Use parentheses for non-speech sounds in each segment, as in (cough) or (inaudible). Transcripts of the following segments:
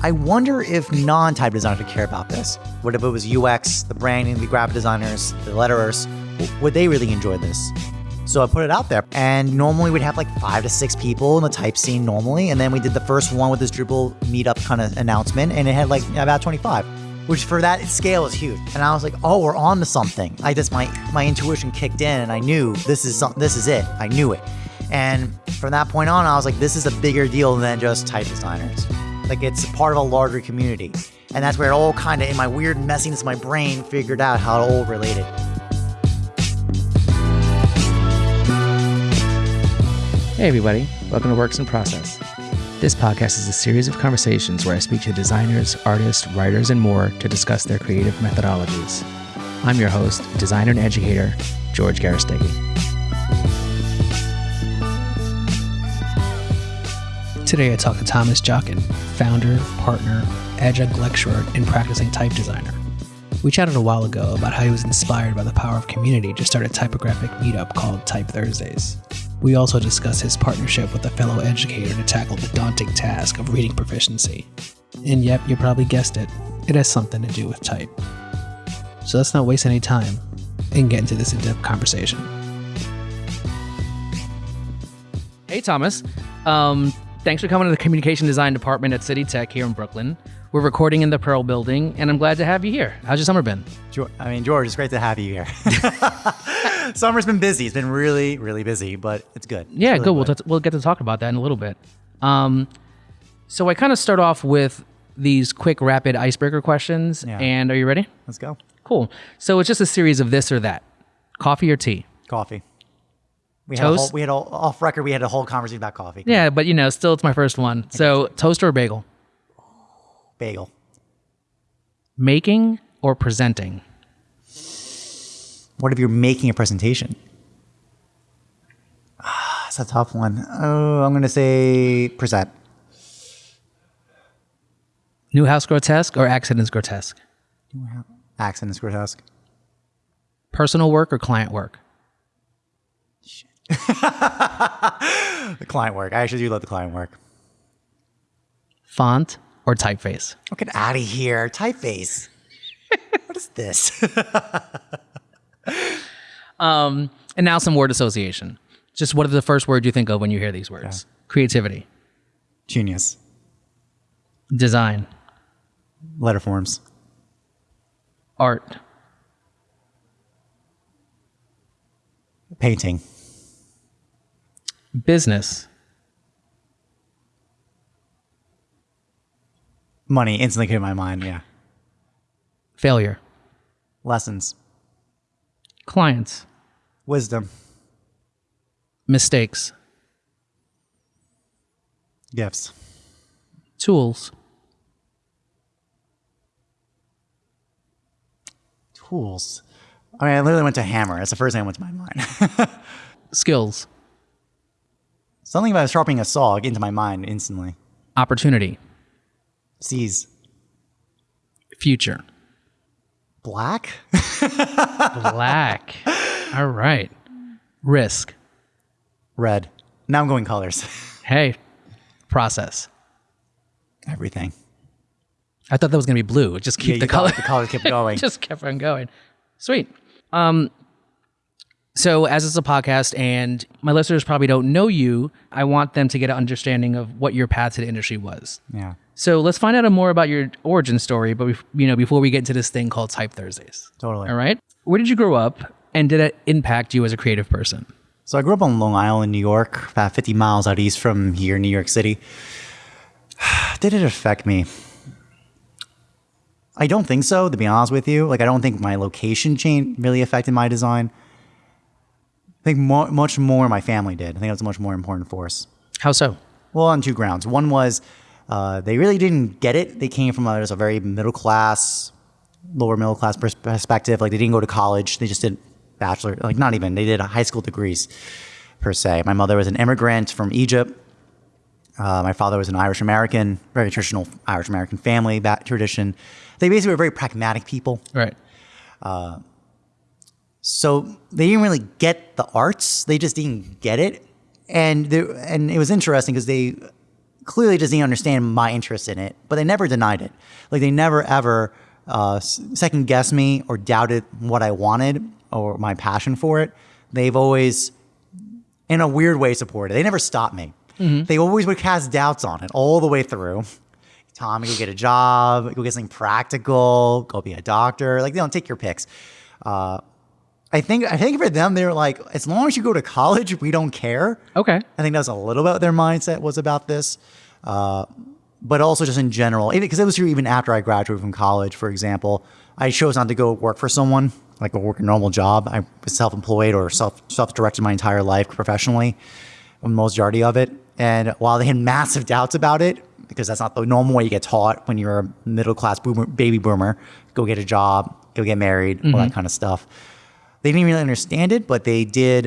I wonder if non-type designers would care about this. What if it was UX, the branding, the graphic designers, the letterers? Would they really enjoy this? So I put it out there, and normally we'd have like five to six people in the type scene normally, and then we did the first one with this Dribbble meetup kind of announcement, and it had like about 25, which for that scale is huge. And I was like, oh, we're on to something. I just my my intuition kicked in, and I knew this is this is it. I knew it, and from that point on, I was like, this is a bigger deal than just type designers. Like it's part of a larger community, and that's where it all kind of in my weird messiness of my brain figured out how it all related. Hey, everybody. Welcome to Works in Process. This podcast is a series of conversations where I speak to designers, artists, writers, and more to discuss their creative methodologies. I'm your host, designer and educator, George Garastegui. Today I talk to Thomas Jockin, founder, partner, adjunct lecturer, and practicing type designer. We chatted a while ago about how he was inspired by the power of community to start a typographic meetup called Type Thursdays. We also discuss his partnership with a fellow educator to tackle the daunting task of reading proficiency. And yep, you probably guessed it, it has something to do with type. So let's not waste any time and get into this in depth conversation. Hey, Thomas. Um, thanks for coming to the communication design department at City Tech here in Brooklyn. We're recording in the Pearl building, and I'm glad to have you here. How's your summer been? I mean, George, it's great to have you here. (laughs) (laughs) Summer's been busy. It's been really, really busy, but it's good. It's Yeah, really good. We'll, t- we'll get to talk about that in a little bit. Um, so I kind of start off with these quick, rapid icebreaker questions. Yeah. And are you ready? Let's go. Cool. So it's just a series of this or that. Coffee or tea? Coffee. We had a Toast? whole, we had a, off record. We had a whole conversation about coffee. Yeah, but you know, still it's my first one. So toast or bagel? Bagel. Making or presenting? What if you're making a presentation? Ah, that's a tough one. Oh, I'm gonna say present. Neue Haas Grotesk or Akzidenz-Grotesk? Accent is grotesque. Personal work or client work? The client work. I actually do love the client work. Font or typeface? Oh, get out of here. Typeface. what is this? (laughs) Um, and now some word association. Just what are the first words you think of when you hear these words? Creativity, Genius. design, Letter forms. art, Painting. Business, Money instantly came to my mind. Yeah. failure, Lessons. clients, Wisdom. mistakes, Gifts. tools, Tools. I mean, I literally went to hammer. That's the first thing that went to my mind. (laughs) skills, Something about sharpening a saw into my mind instantly. opportunity, Seize. future, Black? black. (laughs) All right. Risk. Red. Now I'm going colors. (laughs) Hey, process. Everything. I thought that was going to be blue. Just keep Yeah, the color. The colors kept going. (laughs) just kept on going. Sweet. Um, so as it's a podcast and my listeners probably don't know you, I want them to get an understanding of what your path to the industry was. yeah. So let's find out more about your origin story, but bef- you know, before we get into this thing called Type Thursdays. Totally. All right. Where did you grow up and did it impact you as a creative person? So I grew up on Long Island, New York, about 50 miles out east from here, New York City. (sighs) Did it affect me? I don't think so, to be honest with you. Like, I don't think my location change really affected my design. I think mo- much more my family did. I think it was a much more important force. How so? Well, on two grounds. One was uh, they really didn't get it. They came from a, a very middle class, lower middle class pers- perspective. Like they didn't go to college. They just did bachelor, like not even. They did high school degrees per se. My mother was an immigrant from Egypt. Uh, my father was an Irish American, very traditional Irish American family that tradition. They basically were very pragmatic people. Right. So they didn't really get the arts. They just didn't get it, and they, and it was interesting because they clearly didn't understand my interest in it, but they never denied it. Like they never ever uh, second guessed me or doubted what I wanted or my passion for it. They've always, in a weird way, supported. They never stopped me. They always would cast doubts on it all the way through. Tommy, go get a job, go get something practical, go be a doctor. Like they don't take your picks. Uh, I think I think for them, they're like, as long as you go to college, we don't care. Okay. I think that was a little bit what their mindset was about this, uh, but also just in general, because it was true even after I graduated from college. For example, I chose not to go work for someone like go work a normal job. I was self-employed or self self-directed my entire life professionally, the majority of it. And while they had massive doubts about it, because that's not the normal way you get taught when you're a middle class boomer, baby boomer, go get a job, go get married, all that kind of stuff. They didn't really understand it, but they did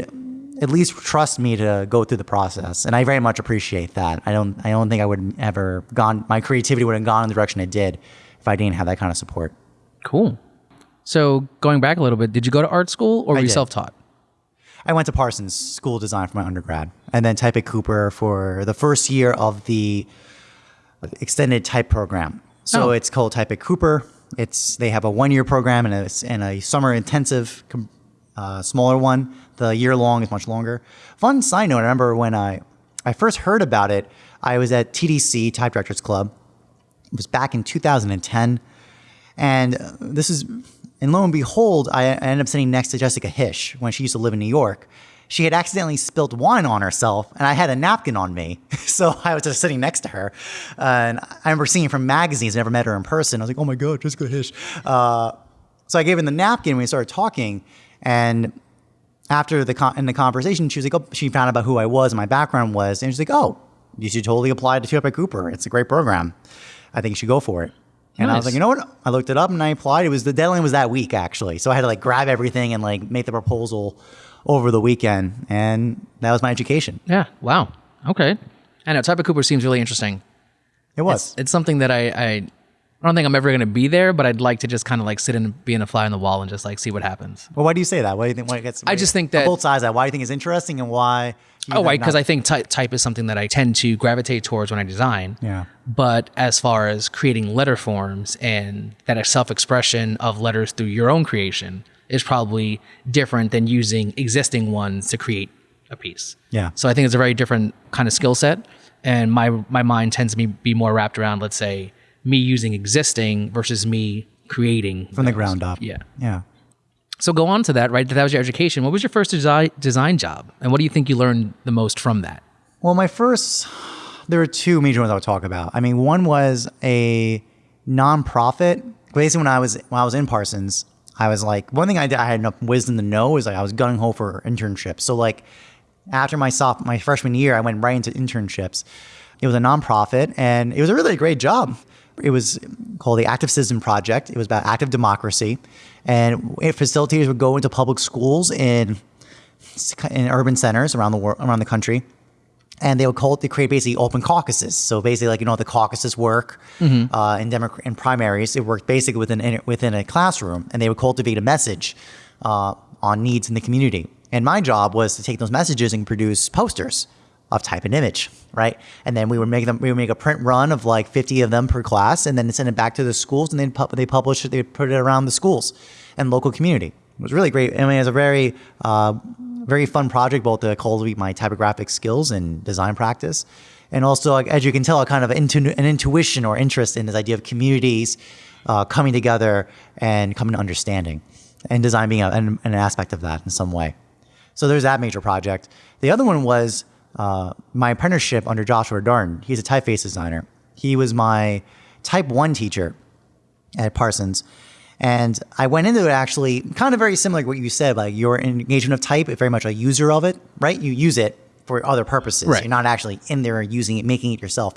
at least trust me to go through the process, and I very much appreciate that. I don't, I don't think I would ever gone. My creativity would have gone in the direction it did if I didn't have that kind of support. Cool. So going back a little bit, did you go to art school or were you did. self-taught? I went to Parsons School of Design for my undergrad, and then type at Cooper for the first year of the extended type program. So Oh. it's called Type at Cooper. It's they have a one year program and a, and a summer intensive, com- uh, smaller one. The year long is much longer. Fun side note: I remember when I I first heard about it, I was at TDC Type Directors Club. It was back in 2010, and uh, this is and lo and behold, I, ended up sitting next to Jessica Hische when she used to live in New York. She had accidentally spilt wine on herself, and I had a napkin on me, (laughs) so I was just sitting next to her. Uh, and I remember seeing her from magazines, never met her in person. I was like, "Oh my god, Jessica Hische!" Uh, so I gave her the napkin. We started talking, and after the con- in the conversation, she was like, oh, she found out about who I was and my background was, and she's like, "Oh, you should totally apply to Type at Cooper. It's a great program. I think you should go for it." And I was like, you know what? I looked it up and I applied. It was the deadline was that week actually, so I had to like grab everything and like make the proposal over the weekend, and that was my education. Yeah. Wow. Okay. I know. Type at Cooper seems really interesting. It was. It's something that I, I, I don't think I'm ever going to be there, but I'd like to just kind of like sit and be in a fly on the wall and just like see what happens. well, why do you say that? Why do you think? Why it gets, I just think that- both sides. That why do you think it's interesting and why? Oh, right. Because I think type, type is something that I tend to gravitate towards when I design. Yeah. But as far as creating letter forms and that self expression of letters through your own creation is probably different than using existing ones to create a piece. Yeah. So I think it's a very different kind of skill set. And my, my mind tends to be, be more wrapped around, let's say, me using existing versus me creating from the ground up. Yeah. Yeah. So go on to that, right? That was your education. What was your first design design job, and what do you think you learned the most from that? Well, my first, there were two major ones I would talk about. I mean, one was a nonprofit. Basically, when I was when I was in Parsons, I was like, one thing I did, I had enough wisdom to know is like I was gunning ho for internships. So like, after my soph my freshman year, I went right into internships. It was a nonprofit, and it was a really great job. It was called the Active Citizen Project. It was about active democracy, and facilitators would go into public schools in in urban centers around the world, around the country, and they would call it, they create basically open caucuses. So basically, like you know, how the caucuses work uh, in Democrat in primaries. It worked basically within within a classroom, and they would cultivate a message uh, on needs in the community. And my job was to take those messages and produce posters of type and image, right? And then we would make them. We would make a print run of like fifty of them per class, and then send it back to the schools, and then pu- they publish it. They put it around the schools and local community. It was really great. I mean, it was a very uh, very fun project, both to cultivate my typographic skills and design practice, and also, as you can tell, a kind of intu- an intuition or interest in this idea of communities uh, coming together and coming to understanding, and design being a, an, an aspect of that in some way. So there's that major project. The other one was uh, my apprenticeship under Joshua Darden. He's a typeface designer. He was my type one teacher at Parsons. And I went into it actually kind of very similar to what you said, like your engagement of type, very much a user of it, right? You use it for other purposes. Right. You're not actually in there using it, making it yourself.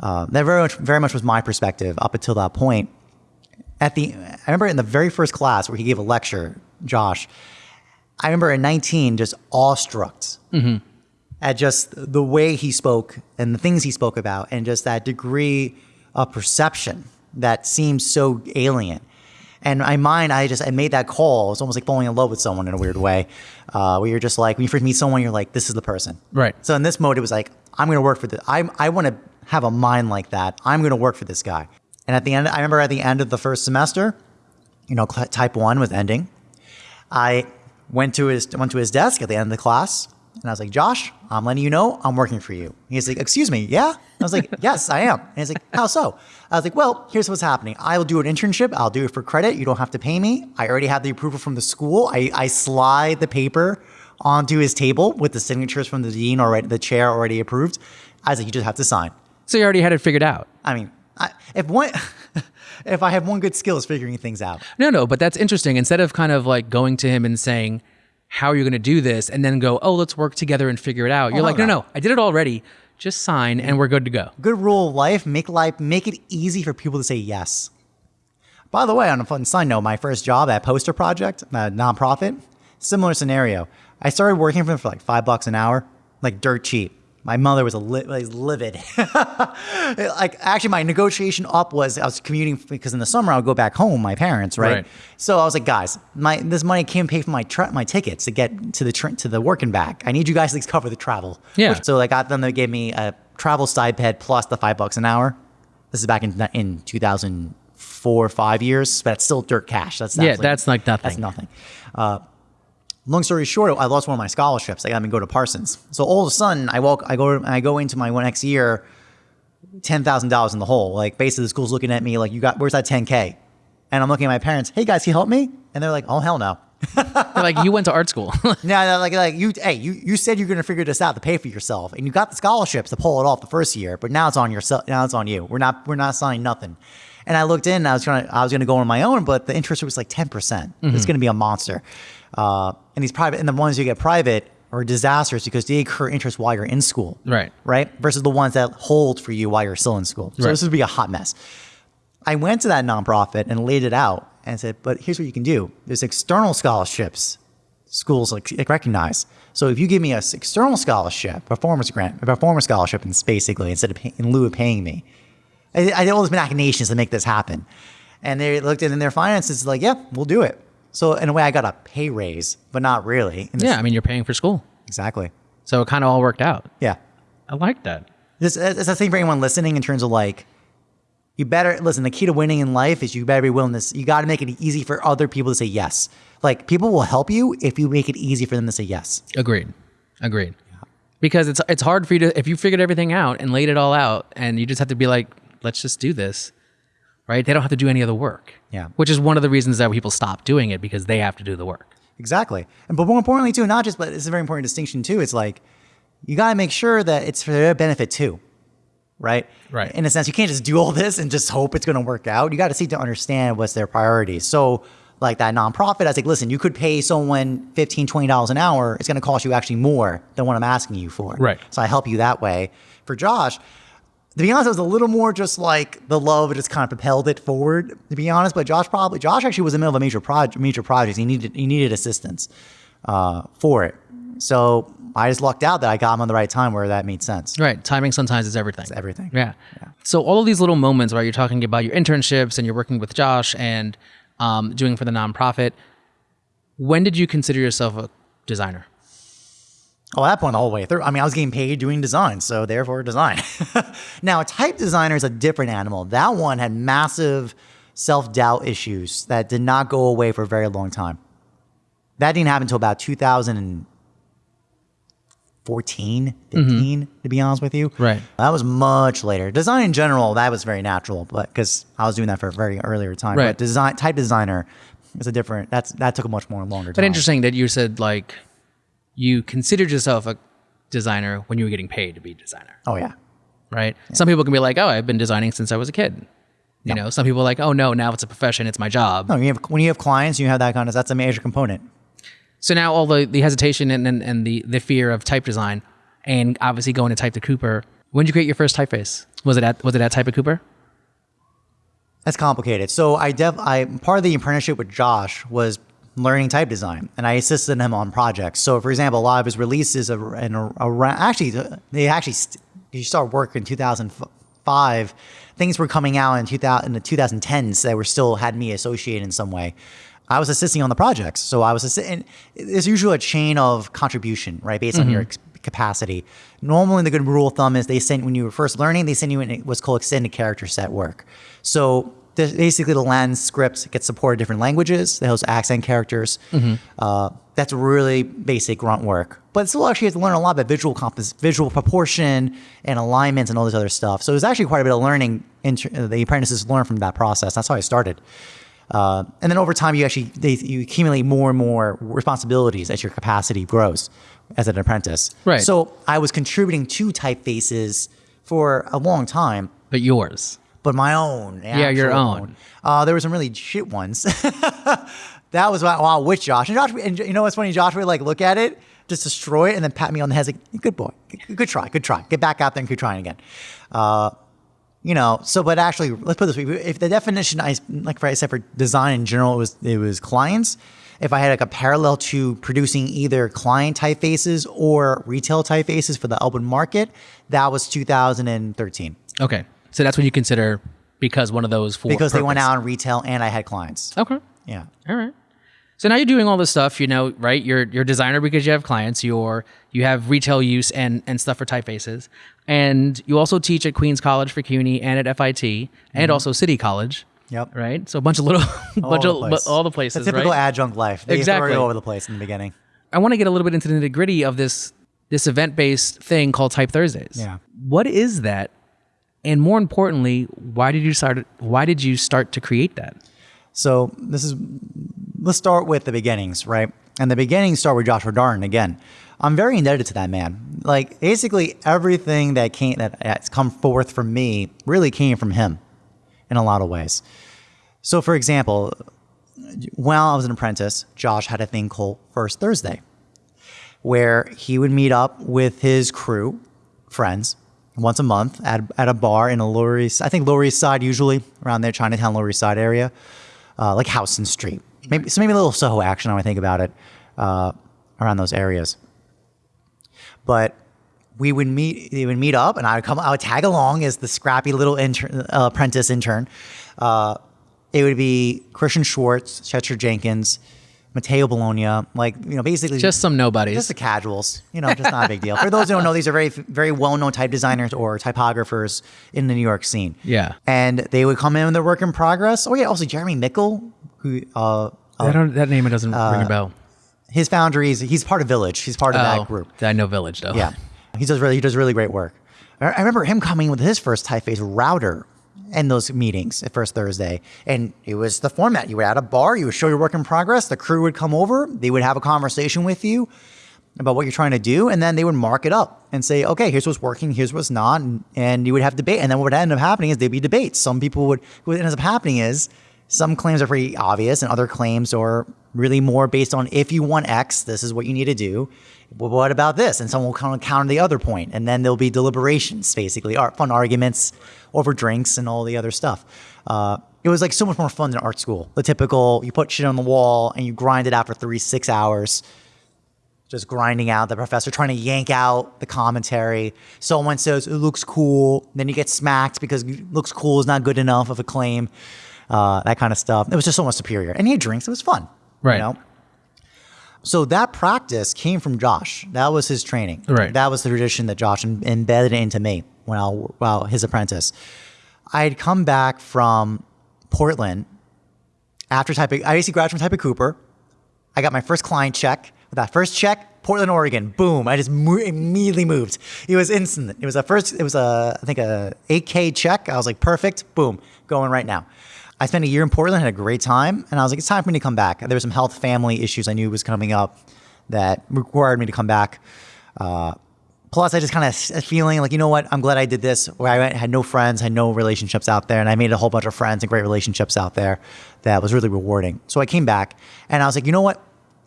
Uh, that very much, very much was my perspective up until that point. At the, I remember in the very first class where he gave a lecture, Josh, I remember at 19 just awestruck at just the way he spoke and the things he spoke about and just that degree of perception that seems so alien. And my mind, I just I made that call. It's almost like falling in love with someone in a weird way, uh, where you're just like when you first meet someone, you're like, this is the person. Right. So in this mode, it was like I'm going to work for this. I I want to have a mind like that. I'm going to work for this guy. And at the end, I remember at the end of the first semester, you know, type one was ending. I went to his went to his desk at the end of the class, and I was like, Josh, I'm letting you know I'm working for you. He's like, Excuse me, yeah? I was like, Yes, I am. And he's like, How so? I was like, Well, here's what's happening. I will do an internship. I'll do it for credit. You don't have to pay me. I already have the approval from the school. I, I slide the paper onto his table with the signatures from the dean already, the chair already approved. I was like, You just have to sign. So you already had it figured out. I mean, I, if one, (laughs) if I have one good skill is figuring things out. No, no, but that's interesting. Instead of kind of like going to him and saying, How are you going to do this? And then go, Oh, let's work together and figure it out. You're no, like, no, no. no, I did it already. Just sign and we're good to go. good rule of life make life make it easy for people to say yes by the way on a fun side note my first job at poster project a nonprofit similar scenario i started working for them for like five bucks an hour like dirt cheap my mother was a li- was livid. (laughs) like actually, my negotiation up was I was commuting because in the summer I would go back home, my parents, right? Right. So I was like, guys, my this money can't pay for my my tickets to get to the to the work and back. I need you guys to at least cover the travel. Yeah. So I got them They gave me a travel stipend plus the five bucks an hour. This is back in in 2004 or five years, but it's still dirt cash. That's Yeah, that's like nothing. That's nothing. Uh, long story short, I lost one of my scholarships. I got me to go to Parsons. So all of a sudden, I walk, I go, I go into my next year, ten thousand dollars in the hole. Like basically, the school's looking at me like, "You got where's that ten k?" And I'm looking at my parents. Hey guys, can you help me? And they're like, "Oh hell no." like you went to art school. (laughs) No, no, like like you, hey, you you said you're gonna figure this out to pay for yourself, and you got the scholarships to pull it off the first year, but now it's on yourself. Now it's on you. We're not we're not signing nothing. And I looked in, and I was trying, I was gonna go on my own, but the interest rate was like ten percent. It's mm-hmm. gonna be a monster. Uh, and these private, and the ones you get private are disasters because they incur interest while you're in school, Right. Right, versus the ones that hold for you while you're still in school. So Right. this would be a hot mess. I went to that nonprofit and laid it out and said, but here's what you can do. There's external scholarships schools like, recognize. So if you give me a s- external scholarship, performance grant, a performance scholarship, and basically instead of pay, in lieu of paying me, I, I did all these machinations to make this happen. And they looked at in their finances like, yeah, we'll do it. So in a way, I got a pay raise, but not really. Yeah, I mean, you're paying for school. exactly. So it kind of all worked out. Yeah. I like that. This uh, it's the same for anyone listening in terms of like, you better listen. The key to winning in life is you better be willing to. You got to make it easy for other people to say yes. Like people will help you if you make it easy for them to say yes. Agreed. Agreed. Because it's it's hard for you to if you figured everything out and laid it all out and you just have to be like, let's just do this. Right? They don't have to do any of the work. Yeah. Which is one of the reasons that people stop doing it because they have to do the work. Exactly. And but more importantly too, not just but it's a very important distinction too. It's like you got to make sure that it's for their benefit too. Right? Right. In a sense, you can't just do all this and just hope it's going to work out. You got to seek to understand what's their priorities. So like that nonprofit, I was like, listen, you could pay someone $15, $20 an hour. It's going to cost you actually more than what I'm asking you for. Right. So I help you that way. For Josh, to be honest, it was a little more just like the love just kind of propelled it forward. To be honest, but Josh probably Josh actually was in the middle of a major project, major project. He needed he needed assistance uh, for it. So I just lucked out that I got him on the right time where that made sense. Right. Timing sometimes is everything. It's everything. Yeah. So all of these little moments where you're talking about your internships and you're working with Josh and um, doing for the nonprofit, when did you consider yourself a designer? Oh, at that point, all the whole way through. I mean, I was getting paid doing design, so therefore design. (laughs) now, a type designer is a different animal. That one had massive self doubt issues that did not go away for a very long time. That didn't happen until about 2014, mm-hmm. 15, to be honest with you. Right. That was much later. Design in general, that was very natural, but because I was doing that for a very earlier time. Right. But design type designer is a different. That's that took a much more longer But interesting that you said like you considered yourself a designer when you were getting paid to be a designer, Oh yeah. right? Some people can be like, "Oh, I've been designing since I was a kid." You know, some people are like, "Oh no, now it's a profession, it's my job." No, you have, when you have clients, you have that kind of. That's a major component. So now all the, the hesitation and, and, and the, the fear of type design and obviously going to type to Cooper. When did you create your first typeface? Was it at was it at Type at Cooper? That's complicated. So I def I part of the apprenticeship with Josh was learning type design, and I assisted him on projects. So, for example, a lot of his releases are in around actually they actually st- he started work in 2005. Things were coming out in 2000 in the 2010s that were still had me associated in some way. I was assisting on the projects, so I was assisting. There's usually a chain of contribution, right, based on your mm-hmm. ex- capacity. Normally, the good rule of thumb is they send when you were first learning, they send you in what's called extended character set work. So basically, the Latin script gets supported different languages. They host accent characters. Uh, that's really basic grunt work, but still actually have to learn a lot about visual compos- visual proportion and alignments and all this other stuff. So there's actually quite a bit of learning inter- the apprentices learn from that process. That's how I started. Uh, and then over time, you actually they, you accumulate more and more responsibilities as your capacity grows as an apprentice. Right. So I was contributing to typefaces for a long time, But yours. But my own. Yeah, your actual own. Uh, there were some really shit ones. (laughs) that was wow, wow with Josh. And Josh, and you know what's funny? Josh would like look at it, just destroy it, and then pat me on the head, like, "Good boy, good, good try, good try. Get back out there and keep trying again." Uh, you know, so but actually, let's put this way: if the definition I like, I said for design in general, it was it was clients. If I had like a parallel to producing either client typefaces or retail typefaces for the open market, that was 2013 Okay. So that's what you consider because one of those for because they went out in retail and I had clients. Okay. Yeah. All right. So now you're doing all this stuff, you know, right? You're you're a designer because you have clients. You're you have retail use and and stuff for typefaces, and you also teach at Queens College for CUNY and at FIT, and mm-hmm. also City College. Yep. Right. So a bunch of little, (laughs) bunch over of the all the places. The typical right? adjunct life. They Exactly. throw you over the place in the beginning. I want to get a little bit into the nitty gritty of this this event based thing called Type Thursdays. Yeah. What is that? And more importantly, why did you start? Why did you start to create that? So this is let's start with the beginnings, right? And the beginnings start with Joshua Darden again. I'm very indebted to that man. Like basically everything that came that has come forth from me really came from him in a lot of ways. So for example, while I was an apprentice, Josh had a thing called First Thursday, where he would meet up with his crew, friends, once a month at, at a bar in a Lower East, I think Lower East Side usually, around there, Chinatown, Lower East Side area, uh, like Houston Street. Maybe, so maybe a little Soho action when I think about it, uh, around those areas. But we would meet, they would meet up, and I would come, I would tag along as the scrappy little intern, uh, apprentice intern. Uh, it would be Christian Schwartz, Chester Jenkins, Matteo Bologna, like you know, basically Just some nobodies. just the casuals, you know, just not a big deal. For those who don't know, these are very, very well-known type designers or typographers in the New York scene. Yeah. and they would come in with their work in progress. Oh yeah, also Jeremy Mickel, who uh, I don't, that name doesn't ring a bell. his foundries, he's part of Village. He's part of Oh, that group. I know Village though. Yeah, he does really, he does really great work. I I remember him coming with his first typeface router in those meetings at first Thursday, and it was the format. You would at a bar, you would show your work in progress. The crew would come over, they would have a conversation with you about what you're trying to do, and then they would mark it up and say, "Okay, here's what's working, here's what's not," and, and you would have debate. And then what would end up happening is there'd be debates. Some people would what ends up happening is some claims are pretty obvious, and other claims are really more based on if you want X, this is what you need to do. But what about this? And someone will kind of counter the other point, and then there'll be deliberations, basically, art, fun arguments over drinks and all the other stuff. Uh, it was like so much more fun than art school. The typical, you put shit on the wall and you grind it out for three, six hours just grinding out the professor trying to yank out the commentary. Someone says it looks cool, then you get smacked because looks cool is not good enough of a claim. Uh, that kind of stuff. It was just so much superior. And he had drinks. It was fun. Right. You know? So that practice came from Josh. That was his training. Right. That was the tradition that Josh em- embedded into me when I well his apprentice. I had come back from Portland after typing. I basically graduated from Type Cooper. I got my first client check. With that first check, Portland, Oregon, boom! I just mo- immediately moved. It was instant. It was a first. It was a I think a 8K check. I was like, perfect, boom, going right now. I spent a year in Portland, had a great time, and I was like, it's time for me to come back. There were some health, family issues I knew was coming up that required me to come back. Uh, plus, I just kind of feeling like, you know what? I'm glad I did this. Where I went, had no friends, had no relationships out there, and I made a whole bunch of friends and great relationships out there. That was really rewarding. So I came back, and I was like, you know what?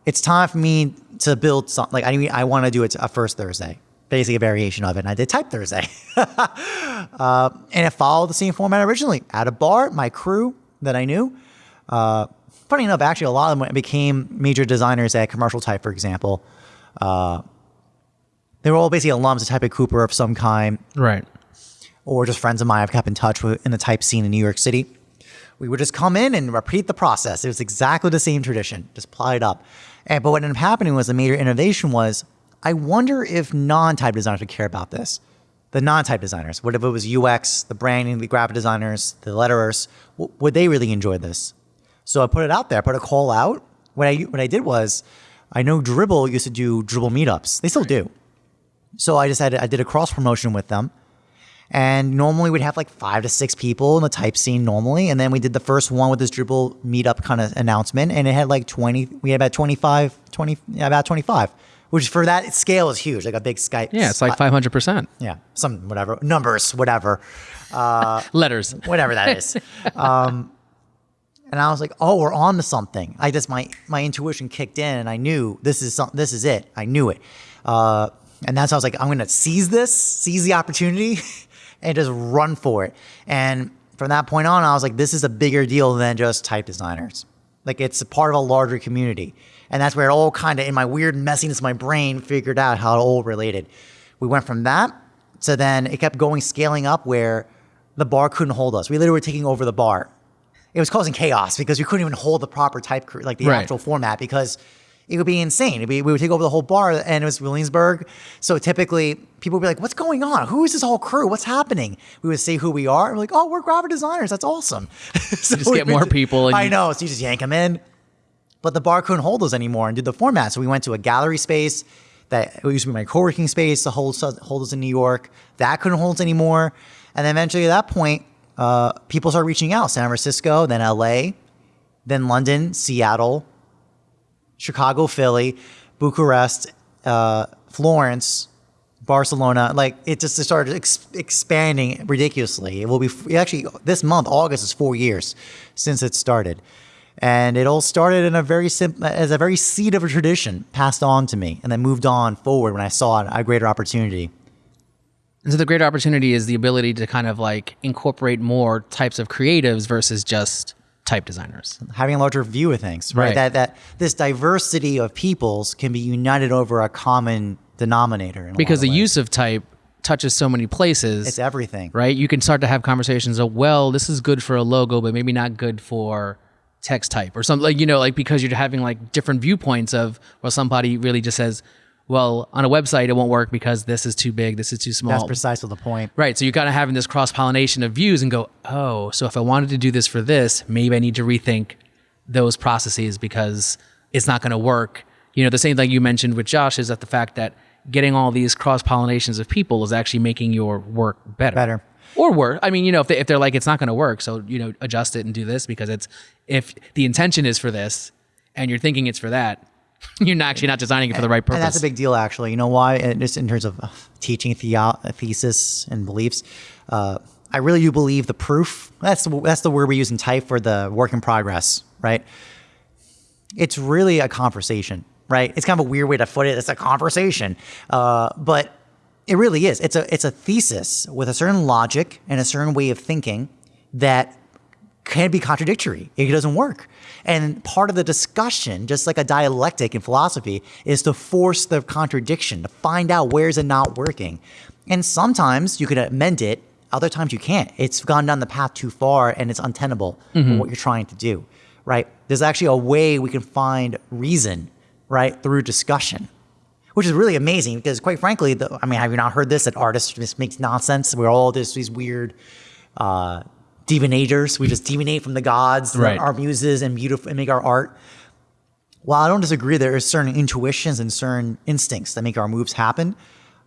It's time for me to build something. Like I, I want to do it a first Thursday, basically a variation of it. And I did Type Thursday, (laughs) uh, and it followed the same format originally. At a bar, my crew that I knew. Uh, funny enough, actually, a lot of them became major designers at Commercial Type, for example. Uh, they were all basically alums of Type at Cooper of some kind, Right. or just friends of mine I've kept in touch with in the type scene in New York City. We would just come in and repeat the process. It was exactly the same tradition, just apply it up. And but what ended up happening was the major innovation was I wonder if non-type designers would care about this. The non-type designers, what if it was UX, the branding, the graphic designers, the letterers, would they really enjoy this? So I put it out there, I put a call out. What I what I did was, I know Dribbble used to do Dribbble meetups. They still do. So I decided I did a cross promotion with them. And normally we'd have like five to six people in the type scene normally. And then we did the first one with this Dribbble meetup kind of announcement. And it had like 20, we had about 25, 20, yeah, about 25, which for that scale is huge, like a big Skype. Yeah, it's like 500%. yeah, some whatever, numbers, whatever, (laughs) Letters. whatever that is. (laughs) um, and I was like, oh, we're on to something. I just, my, my intuition kicked in and I knew this is some, this is it. I knew it. Uh, and that's how I was like, I'm going to seize this, seize the opportunity (laughs) and just run for it. And from that point on, I was like, this is a bigger deal than just type designers. Like it's a part of a larger community. And that's where it all kind of, in my weird messiness of my brain, figured out how it all related. We went from that to then it kept going, scaling up where the bar couldn't hold us. We literally were taking over the bar. It was causing chaos because we couldn't even hold the proper type, like the Right. actual format, because it would be insane. It'd be, we would take over the whole bar, and it was Williamsburg. So typically, people would be like, "What's going on? Who is this whole crew? What's happening?" We would say who we are. And we're like, "Oh, we're graphic designers. That's awesome." (laughs) so just get more people and I you- know. So you just yank them in, but the bar couldn't hold us anymore and did the format. So we went to a gallery space that used to be my co-working space to hold hold us in New York. That couldn't hold us anymore, and then eventually at that point, uh, people started reaching out. San Francisco, then L.A., then London, Seattle, Chicago, Philly, Bucharest, uh, Florence, Barcelona. Like it just started ex- expanding ridiculously. It will be actually this month, August is four years since it started, and it all started in a very simple as a very seed of a tradition passed on to me, and then moved on forward when I saw a greater opportunity. And so the greater opportunity is the ability to kind of like incorporate more types of creatives versus just type designers. having a larger view of things, right? Right. That that this diversity of peoples can be united over a common denominator. Because the ways. use of type touches so many places. it's everything. right? You can start to have conversations of, well, this is good for a logo, but maybe not good for text type or something like, you know, like because you're having like different viewpoints of, well, somebody really just says, well, on a website, it won't work because this is too big, this is too small. That's precisely the point. Right. So you're kind of having this cross pollination of views and go, oh, so if I wanted to do this for this, maybe I need to rethink those processes because it's not going to work. You know, the same thing you mentioned with Josh is that the fact that getting all these cross pollinations of people is actually making your work better. Better. Or work. I mean, you know, if, they, if they're like, it's not going to work, so, you know, adjust it and do this because it's, if the intention is for this and you're thinking it's for that, (laughs) you're not actually not designing it for the right purpose. And that's a big deal, actually. You know why? And just in terms of uh, teaching theo- thesis and beliefs, uh, I really do believe the proof. That's the, that's the word we use in type for the work in progress, right? It's really a conversation, right? It's kind of a weird way to put it. It's a conversation, uh, but it really is. It's a it's a thesis with a certain logic and a certain way of thinking that can be contradictory. It doesn't work. And part of the discussion, just like a dialectic in philosophy, is to force the contradiction, to find out where is it not working. And sometimes you can amend it, other times you can't. It's gone down the path too far and it's untenable for mm-hmm. what you're trying to do, right? There's actually a way we can find reason, right, through discussion which is really amazing because quite frankly, the, I mean, have you not heard this? That artists just makes nonsense. We're all just these weird uh, divinators. We just divinate from the gods, Right. our muses, and beautiful and make our art. While I don't disagree, there are certain intuitions and certain instincts that make our moves happen.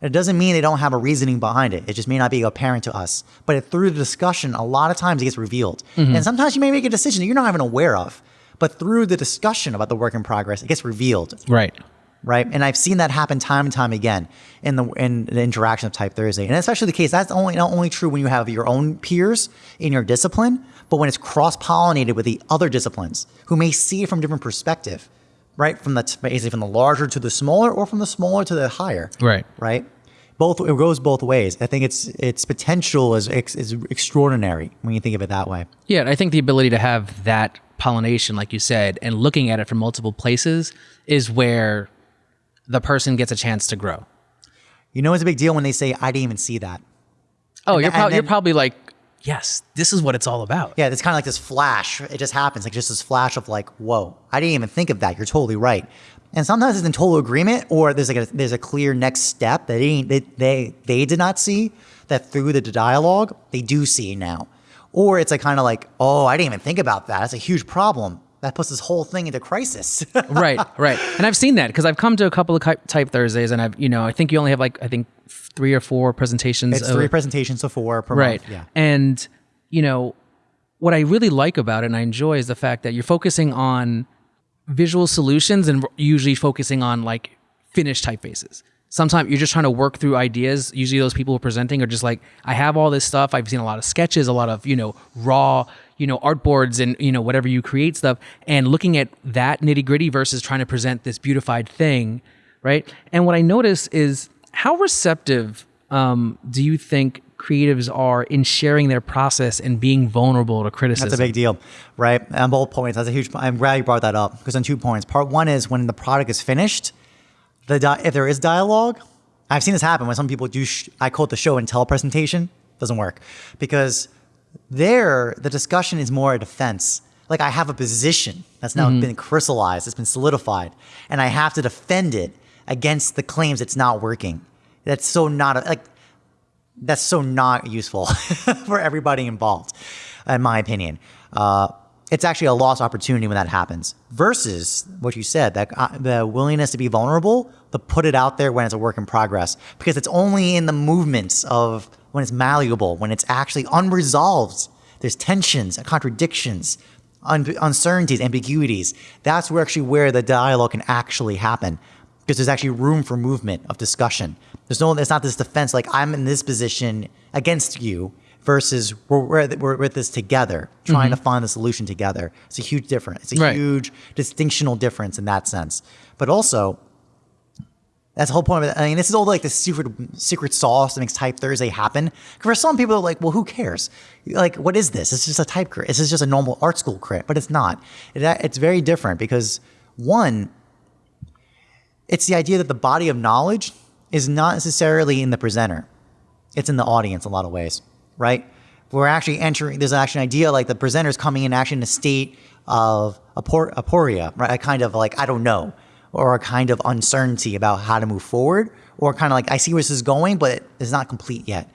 It doesn't mean they don't have a reasoning behind it. It just may not be apparent to us. But through the discussion, a lot of times it gets revealed. And sometimes you may make a decision that you're not even aware of. But through the discussion about the work in progress, it gets revealed right. Right? And I've seen that happen time and time again in the in the interaction of Type Thursday, and especially the case that's only not only true when you have your own peers in your discipline, but when it's cross pollinated with the other disciplines who may see it from different perspective, right? From the basically from the larger to the smaller, or from the smaller to the higher, Right. Right. Both it goes both ways. I think its its potential is is extraordinary when you think of it that way. Yeah, I think the ability to have that pollination, like you said, and looking at it from multiple places is where the person gets a chance to grow. You know, it's a big deal when they say, "I didn't even see that." Oh, you're, and prob- you're probably like, yes, this is what it's all about. Yeah, it's kind of like this flash. It just happens, like just this flash of like, whoa, I didn't even think of that. You're totally right. And sometimes it's in total agreement, or there's like a, there's a clear next step that they, they they they did not see that through the dialogue they do see now, or it's like kind of like oh I didn't even think about that. That's a huge problem. That puts this whole thing into crisis. (laughs) right, right. And I've seen that because I've come to a couple of type Thursdays, and I've you know I think you only have like I think three or four presentations. it's of- three presentations to four per right month. Yeah. and you know what i really like about it and i enjoy is the fact that you're focusing on visual solutions and usually focusing on like finished typefaces sometimes you're just trying to work through ideas usually those people who are presenting are just like i have all this stuff i've seen a lot of sketches a lot of you know raw you know artboards and you know whatever you create stuff and looking at that nitty gritty versus trying to present this beautified thing right and what i notice is how receptive um, do you think creatives are in sharing their process and being vulnerable to criticism That's a big deal, right? On both points, that's a huge. I'm glad you brought that up because on two points. Part one is when the product is finished, the di- if there is dialogue, I've seen this happen when some people do. Sh- I call it the show and tell presentation. Doesn't work because there the discussion is more a defense. Like I have a position that's now been crystallized, it's been solidified, and I have to defend it against the claims it's not working. That's so not like that's so not useful (laughs) for everybody involved, in my opinion. Uh, it's actually a lost opportunity when that happens. Versus what you said, that uh, the willingness to be vulnerable, to put it out there when it's a work in progress, because it's only in the movements of when it's malleable, when it's actually unresolved. There's tensions, contradictions, un- uncertainties, ambiguities. That's where actually where the dialogue can actually happen because there's actually room for movement of discussion. There's no, it's not this defense like I'm in this position against you versus we're, we're, we're with this together, trying to mm-hmm. find the solution together. It's a huge difference. It's a Right. huge distinctional difference in that sense. But also, that's the whole point of it. I mean, this is all like the secret secret sauce that makes Type Thursday happen. For some people, like, well, who cares? Like, what is this? It's just a type crit. This is just a normal art school crit, but it's not. It, it's very different because one, it's the idea that the body of knowledge is not necessarily in the presenter. It's in the audience a lot of ways, right? We're actually entering, there's actually an idea like the presenter's coming in actually in a state of apor- aporia, right? A kind of like, I don't know, or a kind of uncertainty about how to move forward, or kind of like, I see where this is going, but it's not complete yet.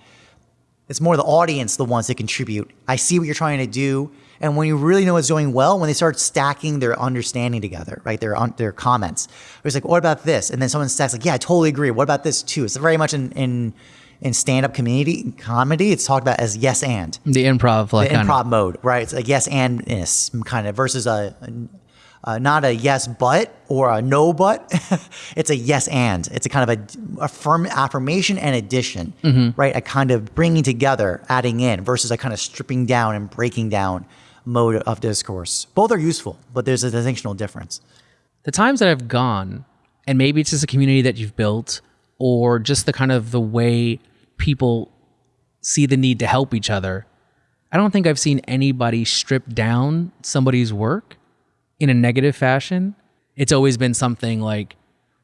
It's more the audience, the ones that contribute. I see what you're trying to do. And when you really know what's going well, when they start stacking their understanding together, right? Their their comments. It's like, what about this? And then someone stacks like, yeah, I totally agree. What about this too? It's very much in in, in stand up community comedy. It's talked about as yes and the improv like the kind of- improv mode, right? It's like yes andness kind of versus a, a not a yes but or a no but. (laughs) it's a yes and. It's a kind of a affirm affirmation and addition, Mm-hmm. right? A kind of bringing together, adding in versus a kind of stripping down and breaking down mode of discourse. Both are useful, but there's a distinctional difference. the times that I've gone, and maybe it's just a community that you've built, or just the kind of the way people see the need to help each other. I don't think I've seen anybody strip down somebody's work in a negative fashion. It's always been something like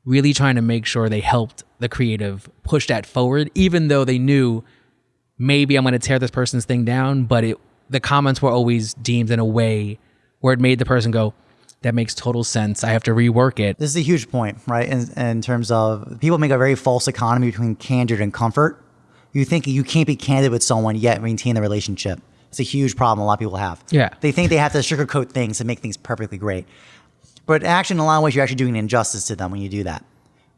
really trying to make sure they helped the creative push that forward, even though they knew maybe I'm going to tear this person's thing down, but it the comments were always deemed in a way where it made the person go, that makes total sense. I have to rework it. This is a huge point, right? In, in terms of people make a very false economy between candor and comfort. You think you can't be candid with someone yet maintain the relationship. It's a huge problem a lot of people have. Yeah. They think they have to sugarcoat things and make things perfectly great. But actually, in a lot of ways, you're actually doing an injustice to them when you do that,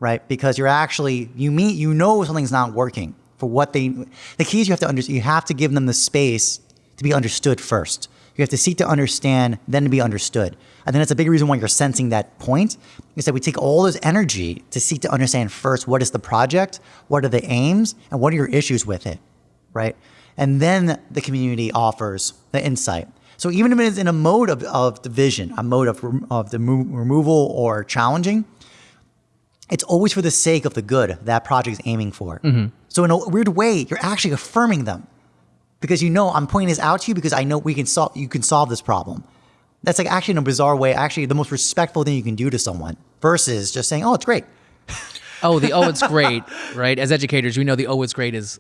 right? Because you're actually, you mean, you know something's not working for what they, the key is you have to under, you have to give them the space to be understood first. You have to seek to understand, then to be understood. I think that's a big reason why you're sensing that point is that we take all this energy to seek to understand first what is the project, what are the aims, and what are your issues with it, right? And then the community offers the insight. So even if it is in a mode of, of division, a mode of, of the mo- removal or challenging, it's always for the sake of the good that project is aiming for. Mm-hmm. So in a weird way, you're actually affirming them because you know I'm pointing this out to you because I know we can solve. You can solve this problem. That's like actually in a bizarre way, actually the most respectful thing you can do to someone versus just saying, "Oh, it's great." Oh, the oh, it's (laughs) great, right? As educators, we know the oh, it's great is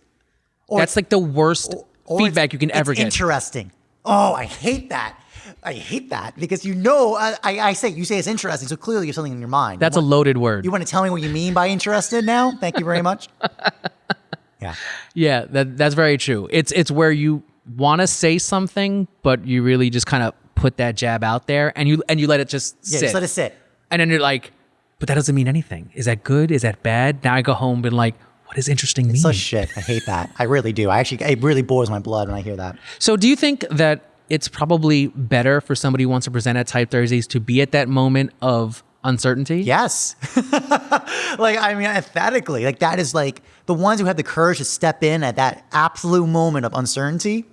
Or that's like the worst or feedback you can ever get. Interesting. Oh, I hate that. I hate that because you know, I, I, say you say it's interesting, so clearly you have something in your mind. That's a loaded word. You want to tell me what you mean by interested now? Thank you very much. (laughs) yeah. Yeah, that that's very true. It's it's where you want to say something, but you really just kind of put that jab out there, and you and you let it just Yeah, sit, just let it sit. and then you're like, but that doesn't mean anything. Is that good? Is that bad? Now I go home and like, what does interesting mean? Such shit. I hate that. I really do. I actually, it really boils my blood when I hear that. So, do you think that it's probably better for somebody who wants to present at Type Thursdays to be at that moment of uncertainty? Yes. (laughs) like, I mean, emphatically, like that is like the ones who have the courage to step in at that absolute moment of uncertainty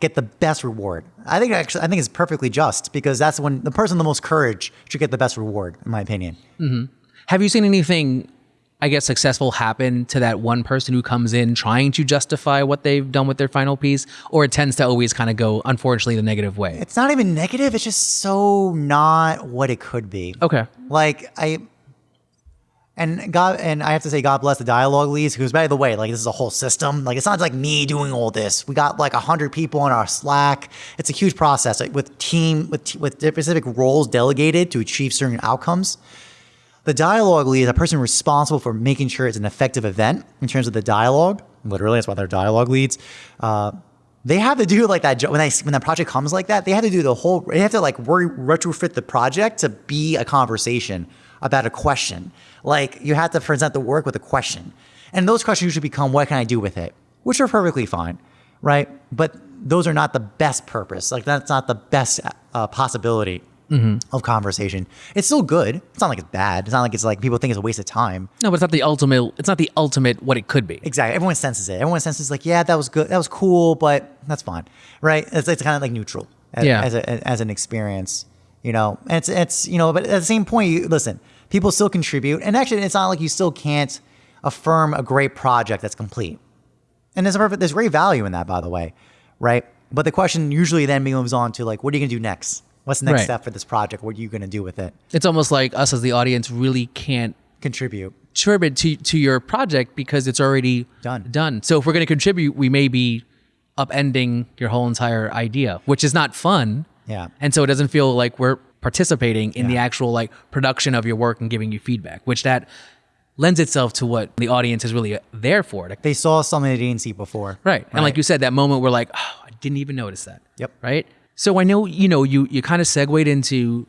get the best reward. I think actually, I think it's perfectly just because that's when the person with the most courage should get the best reward, in my opinion. Mm-hmm. Have you seen anything, I guess, successful happen to that one person who comes in trying to justify what they've done with their final piece? Or it tends to always kind of go, unfortunately, the negative way? It's not even negative. It's just so not what it could be. Okay. Like I and God and I have to say God bless the dialogue leads because by the way, like this is a whole system. Like it's not like me doing all this. We got like a hundred people on our Slack. It's a huge process like, with team with with specific roles delegated to achieve certain outcomes. The dialogue lead is a person responsible for making sure it's an effective event in terms of the dialogue. Literally, that's why they're dialogue leads. Uh, they have to do like that when I when that project comes like that. They have to do the whole. They have to like re- retrofit the project to be a conversation about a question. Like you have to present the work with a question, and those questions usually become, "What can I do with it?" Which are perfectly fine, right? But those are not the best purpose. Like that's not the best uh, possibility Mm-hmm. of conversation. It's still good. It's not like it's bad. It's not like it's like people think it's a waste of time. No, but it's not the ultimate. It's not the ultimate what it could be. Exactly. Everyone senses it. Everyone senses like, yeah, that was good. That was cool, but that's fine, right? It's, it's kind of like neutral as, Yeah. as, a, as an experience, you know. And it's it's you know, but at the same point, you listen. People still contribute, and actually, it's not like you still can't affirm a great project that's complete. And there's a perfect, there's great value in that, by the way, right? But the question usually then moves on to like, what are you gonna do next? What's the next Right. step for this project? What are you gonna do with it? It's almost like us as the audience really can't Contribute. contribute to to your project because it's already Done. Done. So if we're going to contribute, we may be upending your whole entire idea, which is not fun. Yeah. And so it doesn't feel like we're participating in the actual like production of your work and giving you feedback, which that lends itself to what the audience is really there for. to- They saw something they didn't see before. Right. And like you said, that moment we're like, oh, I didn't even notice that. Yep. Right. So I know, you know, you, you kind of segued into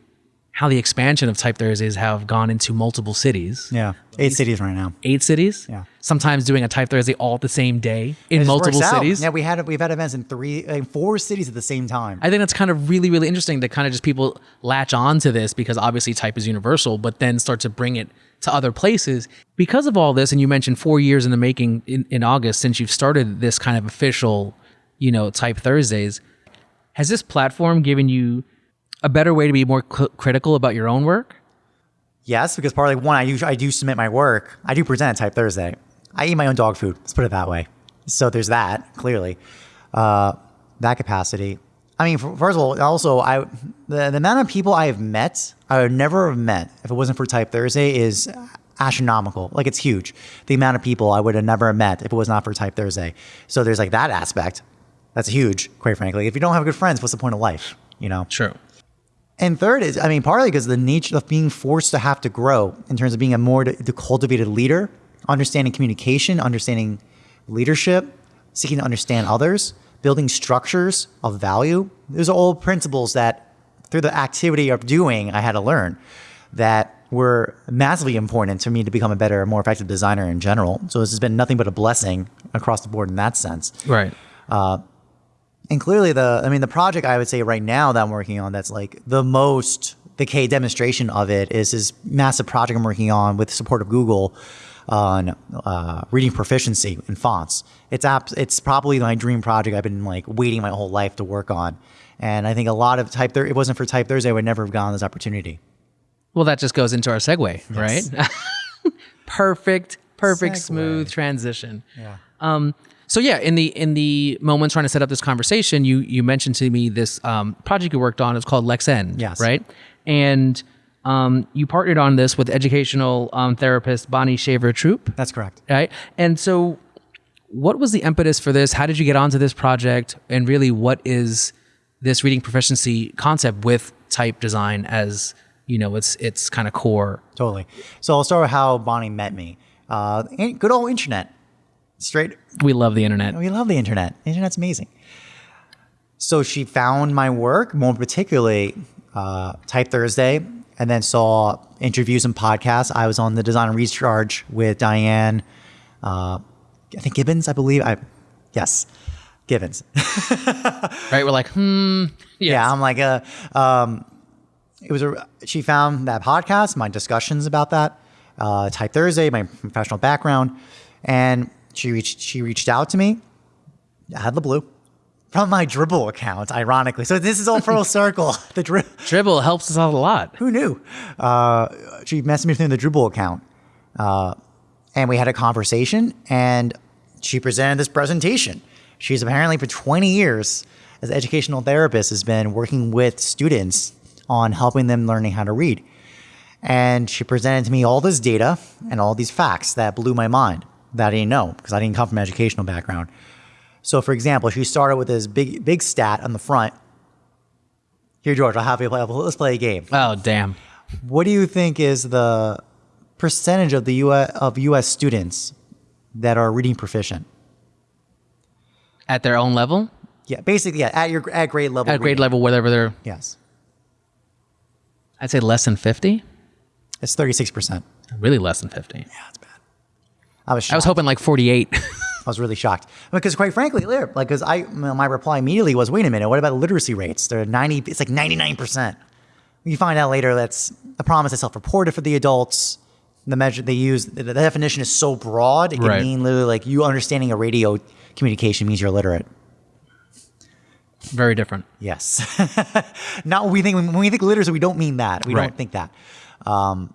how the expansion of Type Thursdays have gone into multiple cities. Yeah. Eight cities right now. Eight cities. Yeah. Sometimes doing a Type Thursday all the same day in multiple works out. cities. Yeah, we had we've had events in three, in four cities at the same time. I think that's kind of really, really interesting that kind of just people latch on to this because obviously type is universal, but then start to bring it to other places. Because of all this, and you mentioned four years in the making in, in August since you've started this kind of official, you know, type Thursdays, has this platform given you a better way to be more cl- critical about your own work? yes, because partly one, I do I do submit my work. I do present at Type Thursday. I eat my own dog food. Let's put it that way. So there's that clearly, uh, that capacity. I mean, first of all, also I the, the amount of people I have met, I would never have met if it wasn't for Type Thursday is astronomical. Like it's huge. The amount of people I would have never met if it was not for Type Thursday. So there's like that aspect. That's huge, quite frankly. If you don't have good friends, what's the point of life? You know. True. And third is, I mean, partly because the nature of being forced to have to grow in terms of being a more d- cultivated leader, understanding communication, understanding leadership, seeking to understand others, building structures of value. Those are all principles that, through the activity of doing, I had to learn that were massively important to me to become a better, more effective designer in general. So this has been nothing but a blessing across the board in that sense. Right. Uh, And clearly, the I mean, the project I would say right now that I'm working on that's like the most the K demonstration of it is this massive project I'm working on with support of Google on uh, reading proficiency in fonts. It's app, it's probably my dream project I've been like waiting my whole life to work on. And I think a lot of Type Thursday, it wasn't for Type Thursday, I would never have gotten this opportunity. Well, that just goes into our segue, right? (laughs) perfect, perfect, Segue. smooth transition. Yeah. Um, so yeah, in the in the moment trying to set up this conversation, you you mentioned to me this um, project you worked on. It's called Lexend, Yes. right? And um, you partnered on this with educational um, therapist Bonnie Shaver-Troup, That's correct. right? And so, what was the impetus for this? How did you get onto this project? And really, what is this reading proficiency concept with type design as you know its its kind of core. Totally. So I'll start with how Bonnie met me. Uh, good old internet. Straight. We love the internet. We love the internet. The internet's amazing. So she found my work, more particularly uh, Type Thursday, and then saw interviews and podcasts. I was on the Design and Recharge with Diane, uh, I think Gibbons, I believe. I yes, Gibbons. (laughs) Right? We're like, hmm. Yes. Yeah, I'm like, uh, um, it was a. She found that podcast, my discussions about that, uh, Type Thursday, my professional background, and she reached. She reached out to me, out of the blue, from my Dribbble account, ironically. So this is all full (laughs) circle. (laughs) The Dribbble. Dribbble helps us out a lot. Who knew? Uh, she messaged me through the Dribbble account, uh, and we had a conversation. And she presented this presentation. She's apparently for 20 years as an educational therapist has been working with students on helping them learning how to read. And she presented to me all this data and all these facts that blew my mind that I didn't know because I didn't come from an educational background. So, for example, she started with this big, big stat on the front. Here, George, I'll have you play. Let's play a game. Oh damn. What do you think is the percentage of the US of US students that are reading proficient? At their own level, Yeah, basically, yeah, at your at grade level. at grade reading. level, whatever they're, Yes, I'd say less than fifty. it's thirty six percent. Really less than fifty. Yeah, that's bad. I was shocked. I was hoping like forty-eight. (laughs) I was really shocked because, quite frankly, like, because I my reply immediately was, "Wait a minute, what about literacy rates? They're ninety. It's like ninety nine percent." You find out later that's the promise is self reported for the adults. The measure they use, the, the definition is so broad, it can Right. mean literally like you understanding a radio communication means you're literate. Very different. Yes. (laughs) Not what we think when we think literacy, we don't mean that. We Right. don't think that. Um,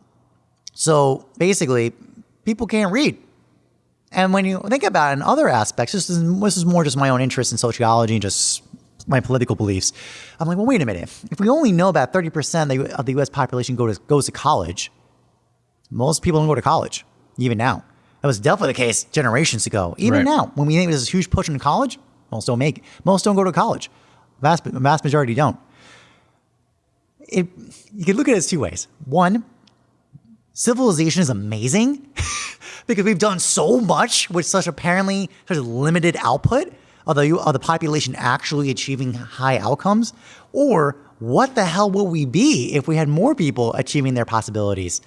so basically, people can't read. And when you think about it in other aspects, this is, this is more just my own interest in sociology and just my political beliefs. I'm like, well, wait a minute. If we only know about 30% of the US population go to, goes to college, most people don't go to college, even now. That was definitely the case generations ago. Even Right. now, when we think there's this huge push into college, most don't make it. Most don't go to college. Vast, vast majority don't. It, you can look at it as two ways. One, civilization is amazing (laughs) because we've done so much with such apparently such limited output of the, the population actually achieving high outcomes. Or what the hell will we be if we had more people achieving their possibilities?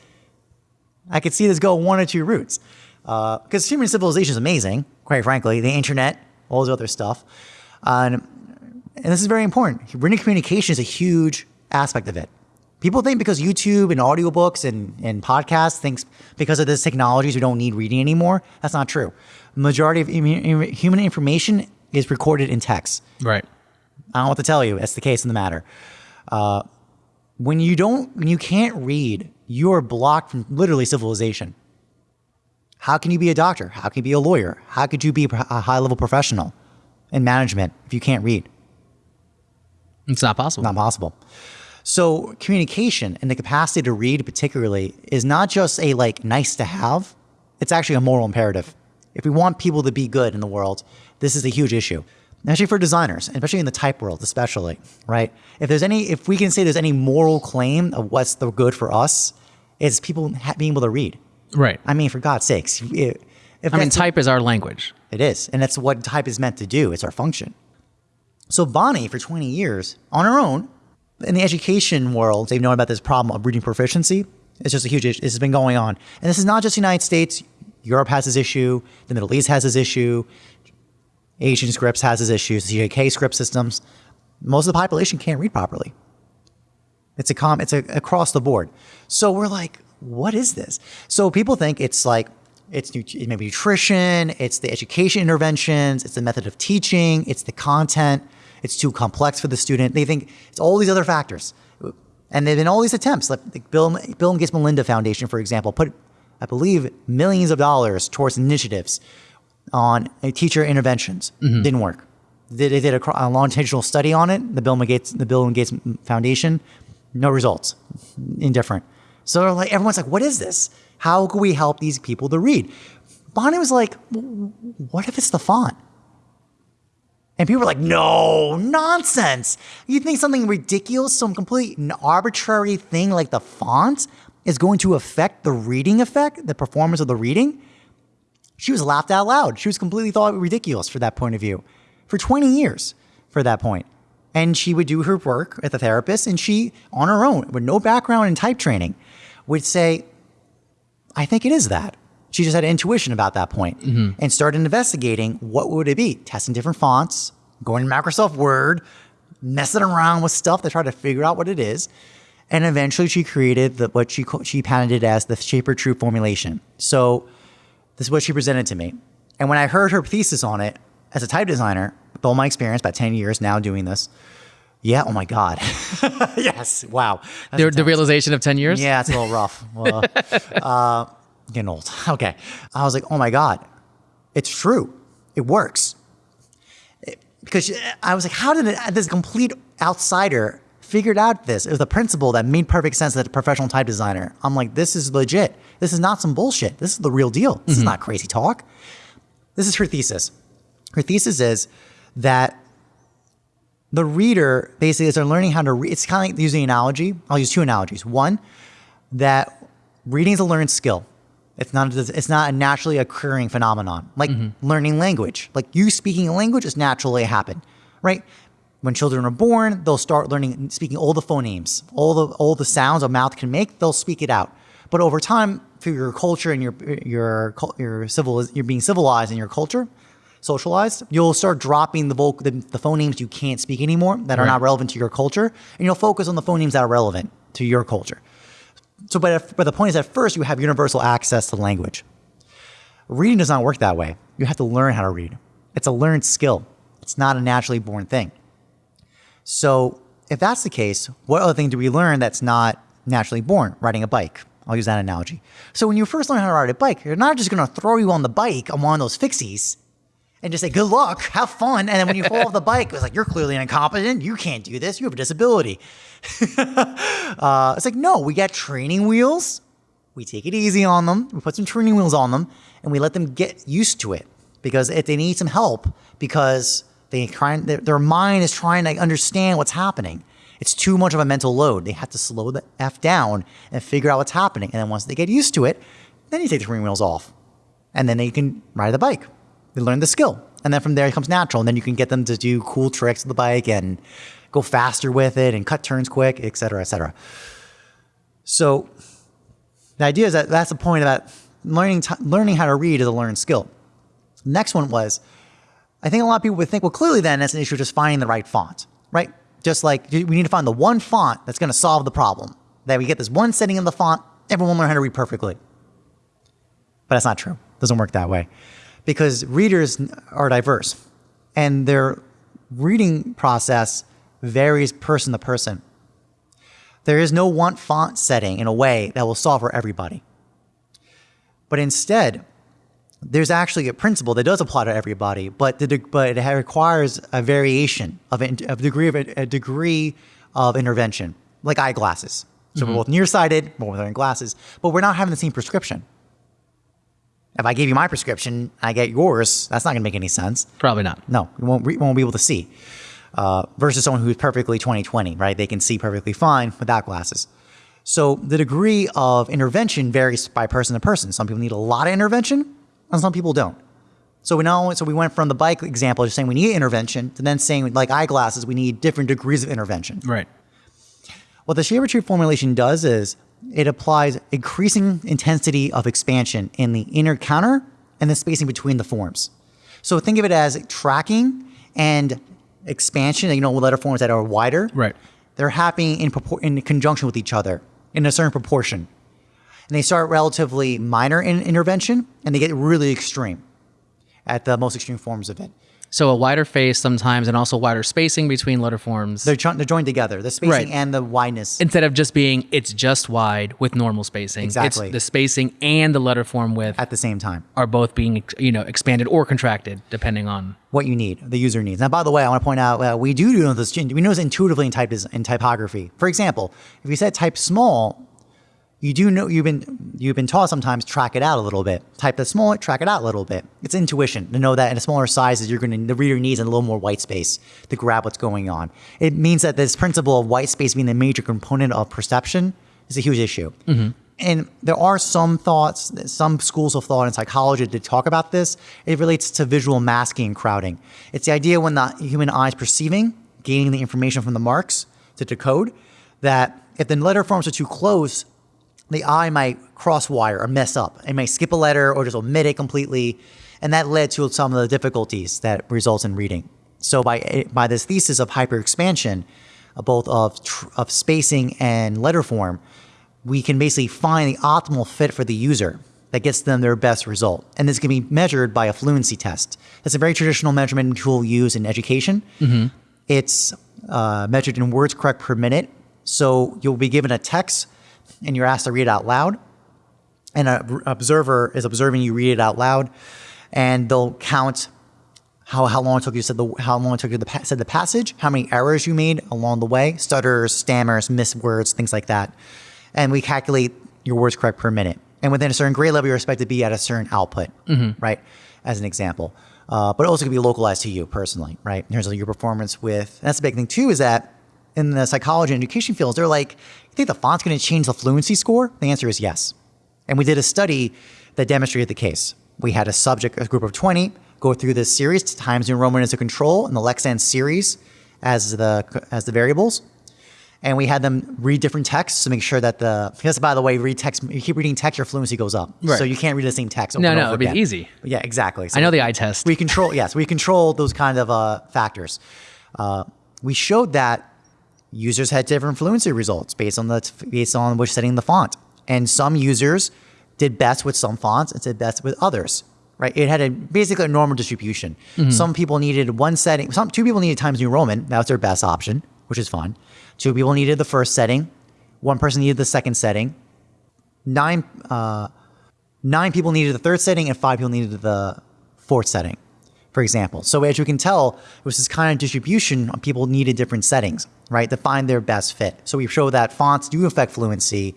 I could see this go one or two routes. Because human civilization is amazing, quite frankly. The internet, all this other stuff. Uh, and, and this is very important. Written communication is a huge aspect of it. People think because YouTube and audiobooks and, and podcasts thinks because of this technologies we don't need reading anymore. That's not true. Majority of human information is recorded in text. Right. I don't know what to tell you. That's the case in the matter. Uh, when you don't, when you can't read, you are blocked from literally civilization. How can you be a doctor? How can you be a lawyer? How could you be a high level professional in management if you can't read? It's not possible. Not possible. So communication and the capacity to read, particularly, is not just a like nice to have. It's actually a moral imperative. If we want people to be good in the world, this is a huge issue. Especially for designers, especially in the type world, especially, right? If there's any, if we can say there's any moral claim of what's the good for us, it's people ha- being able to read. Right. I mean, for God's sakes, if, if I mean, type is our language. it is. And that's what type is meant to do. It's our function. So Bonnie, for 20 years, on her own, in the education world, they've known about this problem of reading proficiency. It's just a huge issue. This has been going on. And this is not just the United States. Europe has this issue. The Middle East has this issue. Asian scripts has this issue. The CJK script systems. Most of the population can't read properly. It's a com. It's a, across the board. So we're like, what is this? So people think it's like it's it nutrition, it's the education interventions, it's the method of teaching, it's the content. It's too complex for the student. They think it's all these other factors, and there've been all these attempts. Like the Bill Bill and Gates Melinda Foundation, for example, put I believe millions of dollars towards initiatives on uh, teacher interventions. Didn't work. They, they did a, a longitudinal study on it. The Bill and Gates the Bill and Gates Foundation, no results. Indifferent. So they're like everyone's like, what is this? How can we help these people to read? Bonnie was like, what if it's the font? And people were like, no, nonsense. You think something ridiculous, some complete and arbitrary thing like the font is going to affect the reading effect, the performance of the reading? She was laughed out loud. She was completely thought ridiculous for that point of view for 20 years for that point. And she would do her work at the therapist and she, on her own, with no background in type training, would say, I think it is that. She just had intuition about that point Mm-hmm. and started investigating what would it be, testing different fonts, going to Microsoft Word, messing around with stuff to try to figure out what it is. And eventually she created the, what she, she patented as the Shaver-Troup formulation. So this is what she presented to me. And when I heard her thesis on it as a type designer, with all my experience, about 10 years now doing this, yeah, oh my God. (laughs) yes, wow. The, the realization of 10 years? yeah, it's a little rough. Well, (laughs) uh, getting old. (laughs) Okay. I was like, oh my God, it's true. It works. It- because I was like, how did it, this complete outsider figured out this? It was the principle that made perfect sense that a professional type designer. I'm like, this is legit. This is not some bullshit. This is the real deal. This is mm-hmm. not crazy talk. This is her thesis. Her thesis is that the reader basically as they're learning how to read, it's kind of like using analogy. I'll use two analogies. One, that reading is a learned skill. It's not it's not a naturally occurring phenomenon like mm-hmm. learning language. Like you speaking a language is naturally happen, right? When children are born, they'll start learning speaking all the phonemes, all the all the sounds a mouth can make. They'll speak it out. But over time, through your culture and your your your civil you're being civilized in your culture, socialized, you'll start dropping the, voc- the the phonemes you can't speak anymore that are not relevant to your culture, and you'll focus on the phonemes that are relevant to your culture. So, but, but the point is, at first, you have universal access to language. Reading does not work that way. You have to learn how to read. It's a learned skill. It's not a naturally born thing. So, if that's the case, what other thing do we learn that's not naturally born? Riding a bike. I'll use that analogy. So, when you first learn how to ride a bike, you're not just going to throw you on the bike on one of those fixies and just say, good luck, have fun. And then when you fall off the (laughs) bike, it's like, you're clearly incompetent. You can't do this. You have a disability. (laughs) uh, it's like, no, we got training wheels. We take it easy on them. We put some training wheels on them and we let them get used to it because if they need some help because they trying, their, their mind is trying to understand what's happening. It's too much of a mental load. They have to slow the F down and figure out what's happening. And then once they get used to it, then you take the training wheels off and then they can ride the bike. They learn the skill. And then from there it comes natural. And then you can get them to do cool tricks with the bike and go faster with it and cut turns quick, et cetera, et cetera. So the idea is that that's the point that learning, learning how to read is a learned skill. Next one was, I think a lot of people would think, well, clearly then that's an issue of just finding the right font, right? Just like we need to find the one font that's going to solve the problem. That we get this one setting in the font, everyone learn how to read perfectly. But that's not true. It doesn't work that way because readers are diverse and their reading process varies person to person. There is no one font setting in a way that will solve for everybody. But instead, there's actually a principle that does apply to everybody, but the, but it requires a variation of a, of degree of a, degree of intervention, like eyeglasses. So we're mm-hmm. both nearsighted, we're wearing glasses, but we're not having the same prescription. If I gave you my prescription, I get yours. That's not going to make any sense. Probably not. No, you won't, won't be able to see. Uh, versus someone who's perfectly 20/20, right? They can see perfectly fine without glasses. So the degree of intervention varies by person to person. Some people need a lot of intervention, and some people don't. So we not only, so we went from the bike example, just saying we need intervention, to then saying like eyeglasses, we need different degrees of intervention. Right. What the Shaver-Troup formulation does is it applies increasing intensity of expansion in the inner counter and the spacing between the forms. So think of it as tracking and expansion, you know, letter forms that are wider. Right. They're happening in, in conjunction with each other in a certain proportion. And they start relatively minor in intervention and they get really extreme at the most extreme forms of it. So a wider face sometimes, and also wider spacing between letter forms. They're, jo- they're joined together, the spacing Right. and the wideness. Instead of just being it's just wide with normal spacing. Exactly. It's the spacing and the letter form width at the same time. are both being you know expanded or contracted depending on what you need, the user needs. Now, by the way, I want to point out uh, we do know this. We know this intuitively in type in typography. For example, if you set type small, you do know you've been you've been taught sometimes track it out a little bit. Type the small, track it out a little bit. It's intuition to know that in a smaller sizes you're going to the reader needs a little more white space to grab what's going on. It means that this principle of white space being the major component of perception is a huge issue. Mm-hmm. And there are some thoughts, some schools of thought in psychology that talk about this. It relates to visual masking and crowding. It's the idea when the human eye is perceiving, gaining the information from the marks to decode, that if the letter forms are too close, the eye might crosswire or mess up. It may skip a letter or just omit it completely. And that led to some of the difficulties that results in reading. So by by this thesis of hyperexpansion, uh, both of tr- of spacing and letter form, we can basically find the optimal fit for the user that gets them their best result. And this can be measured by a fluency test. It's a very traditional measurement tool used in education. It's uh, measured in words correct per minute. So you'll be given a text and you're asked to read it out loud. And an observer is observing you read it out loud, and they'll count how, how long it took you to say the how long it took you to pa- said the passage, how many errors you made along the way, stutters, stammers, missed words, things like that. And we calculate your words correct per minute. And within a certain grade level, you're expected to be at a certain output, right? As an example. Uh, but it also can be localized to you personally, right? In terms of your performance with, and that's the big thing too, is that in the psychology and education fields, they're like, you think the font's going to change the fluency score? The answer is yes. And we did a study that demonstrated the case. We had a subject, a group of 20, go through this series, Times New Roman as a control, and the Lexend series as the as the variables. And we had them read different texts to make sure that the because by the way, read text you keep reading text, your fluency goes up. Right. So you can't read the same text. Over No, no, it'd be easy. Yeah, exactly. So I know the eye test. we control yes we control those kind of uh, factors uh, we showed that users had different fluency results based on the based on which setting the font. And some users did best with some fonts and did best with others right? It had a basically a normal distribution. Some people needed one setting some two people needed times new roman that was their best option which is fine. Two people needed the first setting one person needed the second setting nine uh, nine people needed the third setting and five people needed the fourth setting, for example. So as you can tell, it was this kind of distribution. People needed different settings, right, to find their best fit. So we show that fonts do affect fluency.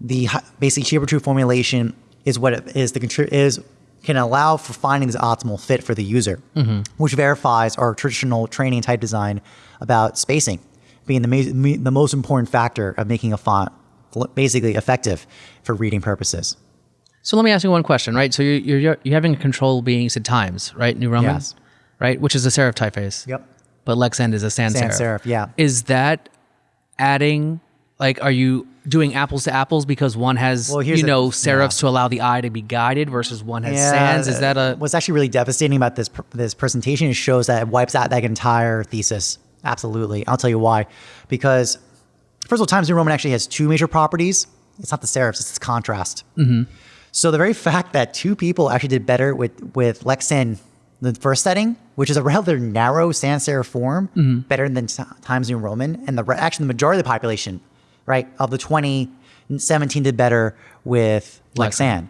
The basic Shaver-Troup formulation is what it is the is can allow for finding this optimal fit for the user, mm-hmm. which verifies our traditional training type design about spacing being the, ma- the most important factor of making a font basically effective for reading purposes. So let me ask you one question, right? So you're you're, you're having control beings at times, right? New Roman, Yes. right? Which is a serif typeface. Yep. But Lexend is a sans, Sans serif. serif, yeah. Is that adding? Like, are you doing apples to apples because one has Well, you know yeah. serifs to allow the eye to be guided versus one has sans? Is that a what's actually really devastating about this pr- this presentation? It shows that it wipes out that entire thesis. Absolutely, I'll tell you why. Because first of all, Times New Roman actually has two major properties. It's not the serifs; it's its contrast. Mm-hmm. So the very fact that two people actually did better with with Lexend the first setting, which is a rather narrow sans serif form, mm-hmm. better than Times New Roman, and the actually the majority of the population, right, of the 20, 17 did better with Lexend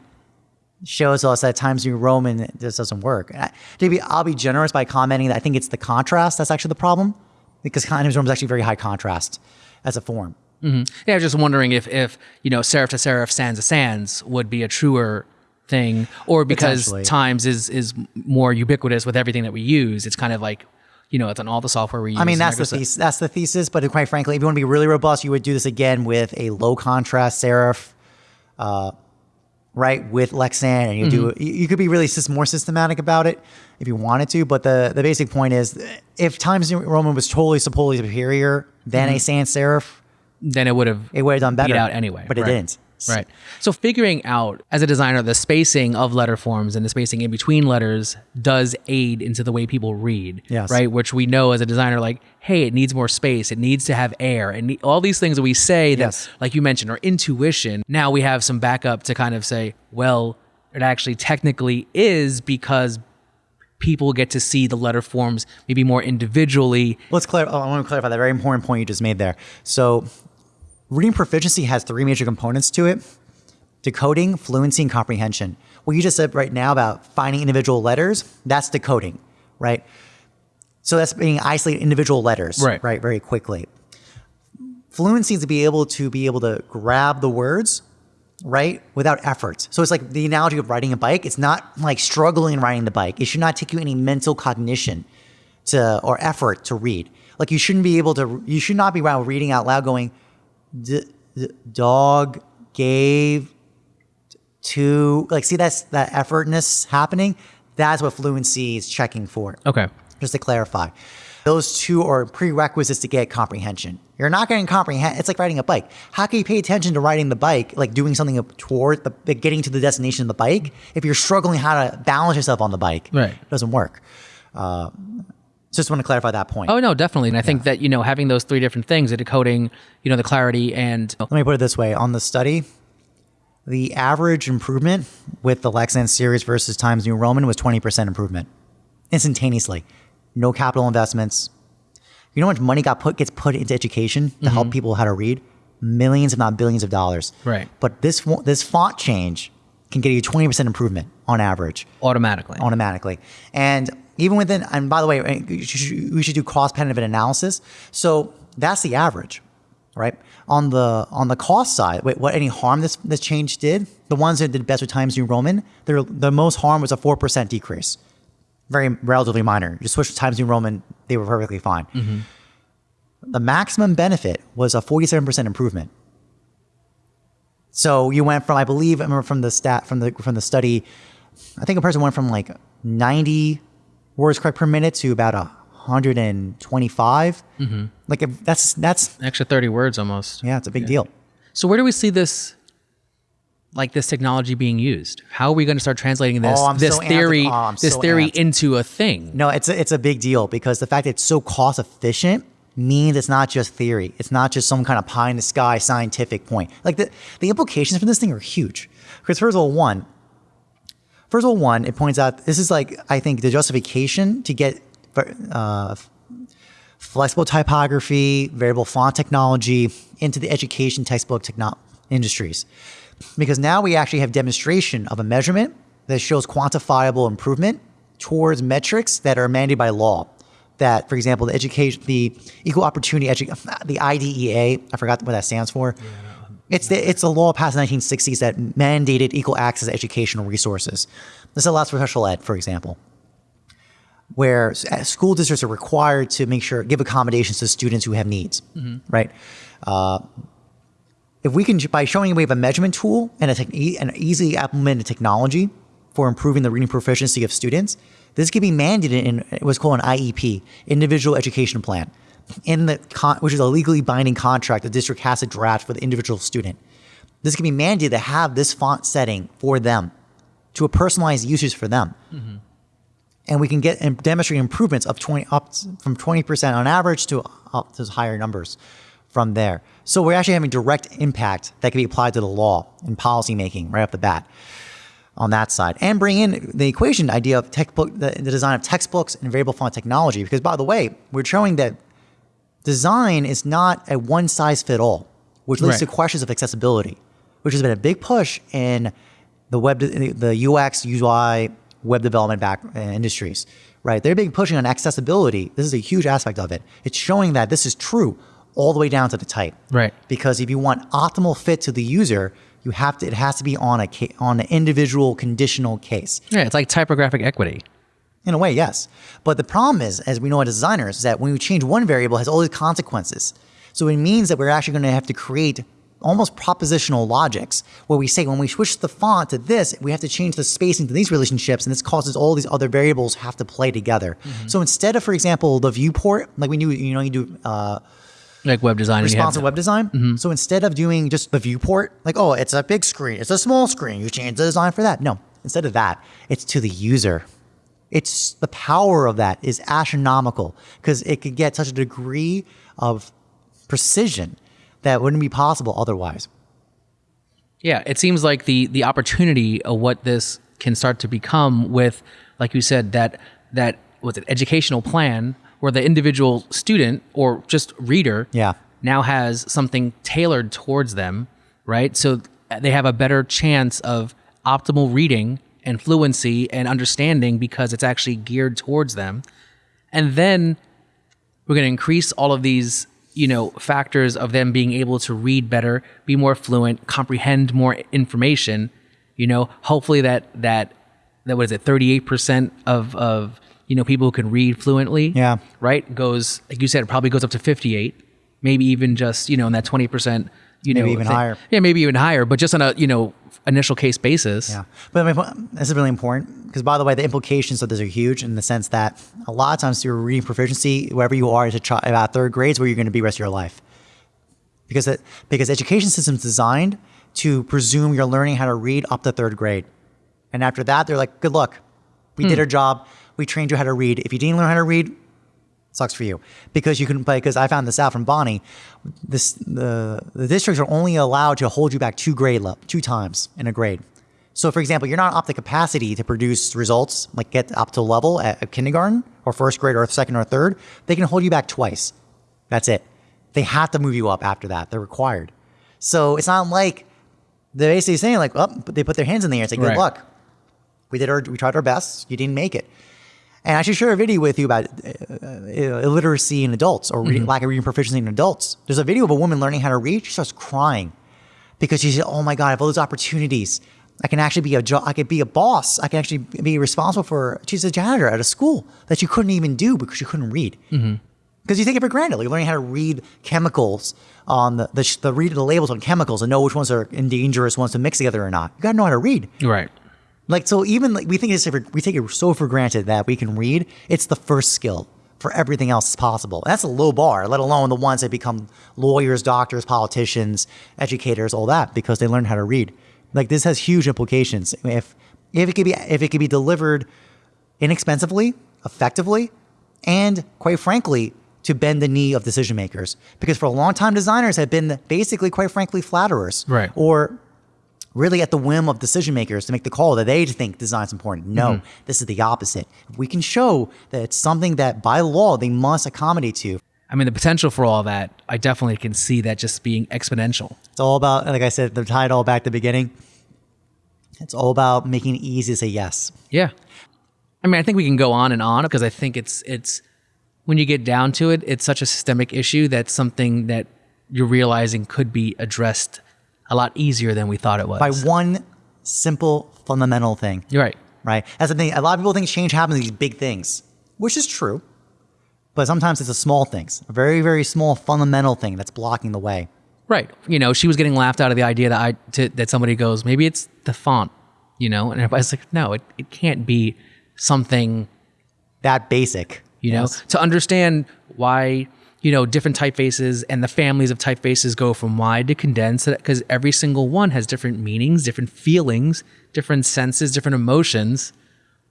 shows us that Times New Roman this doesn't work. To be, I'll be generous by commenting that I think it's the contrast that's actually the problem, because Times New Roman is actually very high contrast as a form. Yeah, I was just wondering if if you know serif to serif, sans to sans would be a truer thing, or because times is is more ubiquitous with everything that we use. It's kind of like you know it's on all the software we use. I mean, that's the thesis, that's the thesis. But quite frankly, if you want to be really robust, you would do this again with a low contrast serif, uh, right, with Lexend, and you do Mm-hmm. you, you could be really more systematic about it if you wanted to. But the the basic point is, if Times New Roman was totally supposedly superior than a sans serif, Then it would have it would have done better. out anyway. but it right. didn't. Right. So figuring out as a designer the spacing of letter forms and the spacing in between letters does aid into the way people read. Yes. Right. Which we know as a designer, like, hey, it needs more space. It needs to have air, and all these things that we say that, Yes. like you mentioned, are intuition. Now we have some backup to kind of say, well, it actually technically is because people get to see the letter forms maybe more individually. Let's clarify. Oh, I want to clarify that very important point you just made there. So, reading proficiency has three major components to it: decoding, fluency, and comprehension. What you just said right now about finding individual letters, that's decoding, right? So that's being isolated individual letters, Right. Right, very quickly. Fluency is to be able to be able to grab the words right? Without effort. So it's like the analogy of riding a bike. It's not like struggling riding the bike. It should not take you any mental cognition to or effort to read. Like you shouldn't be able to. You should not be while reading out loud going, d- "Dog gave to." Like, see that's that effortness happening. That's what fluency is checking for Okay. just to clarify. Those two are prerequisites to get comprehension. You're not getting comprehend. It's like riding a bike. How can you pay attention to riding the bike, like doing something toward the getting to the destination of the bike, if you're struggling how to balance yourself on the bike? Right. It doesn't work. Uh, just want to clarify that point. Oh no, definitely. And I think that you know having those three different things, the decoding, you know, the clarity, and Let me put it this way: on the study, the average improvement with the Lexend series versus Times New Roman was 20% improvement, instantaneously. No capital investments. You know how much money got put gets put into education to help mm-hmm. people how to read? Millions, if not billions, of dollars. Right. But this this font change can get you 20% improvement on average automatically. automatically. And even within, and by the way, we should, we should do cost benefit analysis. So that's the average, right? On the on the cost side, wait, what any harm this this change did? The ones that did best with Times New Roman, their, the most harm was a four percent decrease, very relatively minor. You switch to Times New Roman, they were perfectly fine. The maximum benefit was a forty-seven percent improvement. So you went from, I believe, I remember from the stat from the from the study, I think a person went from like 90 words correct per minute to about a 125. Mm-hmm. Like if that's that's Extra thirty words almost. yeah, it's a big deal. So where do we see this, like this technology being used? How are we going to start translating this Oh, this so theory Oh, this so theory amped. into a thing? No, it's a, it's a big deal because the fact that it's so cost efficient means it's not just theory. It's not just some kind of pie in the sky scientific point. Like the the implications for this thing are huge. Because first of all, one, first of all, one, it points out this is like I think the justification to get uh, flexible typography, variable font technology into the education textbook techno- industries. Because now we actually have demonstration of a measurement that shows quantifiable improvement towards metrics that are mandated by law. That, for example, the education, the equal opportunity, edu- (laughs) the IDEA, I forgot what that stands for. It's the, it's a law passed in the 1960s that mandated equal access to educational resources. This allows for special ed, for example where uh, school districts are required to make sure give accommodations to students who have needs, right? Uh, if we can by showing we have a measurement tool and a an easily implemented technology for improving the reading proficiency of students, this can be mandated in what's called an IEP, Individual Education Plan, in the con- which is a legally binding contract the district has to draft for the individual student. This can be mandated to have this font setting for them, to a personalized usage for them mm-hmm. and we can get and demonstrate improvements of 20 up from 20% on average to up to higher numbers from there. So we're actually having direct impact that can be applied to the law and policy making right off the bat on that side. And bring in the equation idea of textbook the, the design of textbooks and variable font technology. Because by the way we're showing that design is not a one size fit all which leads Right. to questions of accessibility which has been a big push in the web the ux ui web development back uh, industries right? They're big pushing on accessibility. This is a huge aspect of it. It's showing that this is true all the way down to the type Right. because if you want optimal fit to the user you have to it has to be on a on an individual conditional case Yeah, it's like typographic equity. in a way, yes. But the problem is, as we know as designers, is that when we change one variable, it has all these consequences. So it means that we're actually going to have to create almost propositional logics where we say when we switch the font to this, we have to change the spacing to these relationships, and this causes all these other variables have to play together. So instead of, for example, the viewport, like we knew, you know, you do uh, Like web design. and you have responsive web design. Mm-hmm. So instead of doing just the viewport, like, oh, it's a big screen, it's a small screen, you change the design for that. No, instead of that, it's to the user. It's the power of that is astronomical because it could get such a degree of precision that wouldn't be possible otherwise. Yeah, it seems like the the opportunity of what this can start to become with, like you said, that that was an educational plan where the individual student or just reader Yeah. now has something tailored towards them, right? So they have a better chance of optimal reading and fluency and understanding because it's actually geared towards them. And then we're going to increase all of these you know factors of them being able to read better, be more fluent, comprehend more information. You know, hopefully that that that was it thirty eight percent of of you know people who can read fluently. Yeah. right goes like you said, it probably goes up to fifty eight, maybe even just you know in that twenty percent. You Maybe know, even thing. higher. Yeah, maybe even higher, but just on a you know initial case basis. Yeah, but my point- this is really important because, by the way, the implications of this are huge in the sense that a lot of times your reading proficiency, wherever you are, is a chi- about third grade is where you're going to be the rest of your life. Because it, because education system's designed to presume you're learning how to read up to third grade, and after that, they're like, "Good luck, we did hmm. our job. We trained you how to read. If you didn't learn how to read, sucks for you because you can play. because I found this out from Bonnie. This the the districts are only allowed to hold you back two grade level two times in a grade. So, for example, you're not up to capacity to produce results like get up to level at at kindergarten or first grade or second or third. They can hold you back twice. That's it. They have to move you up after that. They're required. So it's not like they're basically saying like, oh, but they put their hands in the air and say, good Right. luck. We did our, we tried our best. You didn't make it. And I should share a video with you about uh, uh, illiteracy in adults or reading, lack of reading proficiency in adults. There's a video of a woman learning how to read. She starts crying because she said, "Oh my God, I have all those opportunities. I can actually be a jo- I could be a boss. I can actually be responsible for." She's a janitor at a school that she couldn't even do because she couldn't read. Because you take it for granted. Like, You're learning how to read chemicals on the, the, the read the labels on chemicals and know which ones are dangerous ones to mix together or not. You got to know how to read. Right. Like so, even like we think it's we take it so for granted that we can read. It's the first skill for everything else is possible. That's a low bar, let alone the ones that become lawyers, doctors, politicians, educators, all that because they learn how to read. Like this has huge implications. If if it could be if it could be delivered inexpensively, effectively, and quite frankly, to bend the knee of decision makers. Because for a long time, designers have been basically, quite frankly, flatterers, Right. Or really at the whim of decision makers to make the call that they think design's important. No, mm-hmm. this is the opposite. If we can show that it's something that by law they must accommodate to, I mean, the potential for all that, I definitely can see that just being exponential. it's all about, like I said, to tie it all back to the beginning. It's all about making it easy to say yes. Yeah. I mean, I think we can go on and on because I think it's it's when you get down to it, it's such a systemic issue that's something that you're realizing could be addressed a lot easier than we thought it was. By one simple fundamental thing. You're right. right? That's the thing. A lot of people think change happens in these big things, which is true. But sometimes it's the small things, a very, very small fundamental thing that's blocking the way. Right. You know, she was getting laughed out of the idea that I to, that somebody goes, maybe it's the font, you know, and everybody's like, no, it, it can't be something That basic. you know to understand why you know different typefaces and the families of typefaces go from wide to condensed because every single one has different meanings different feelings different senses different emotions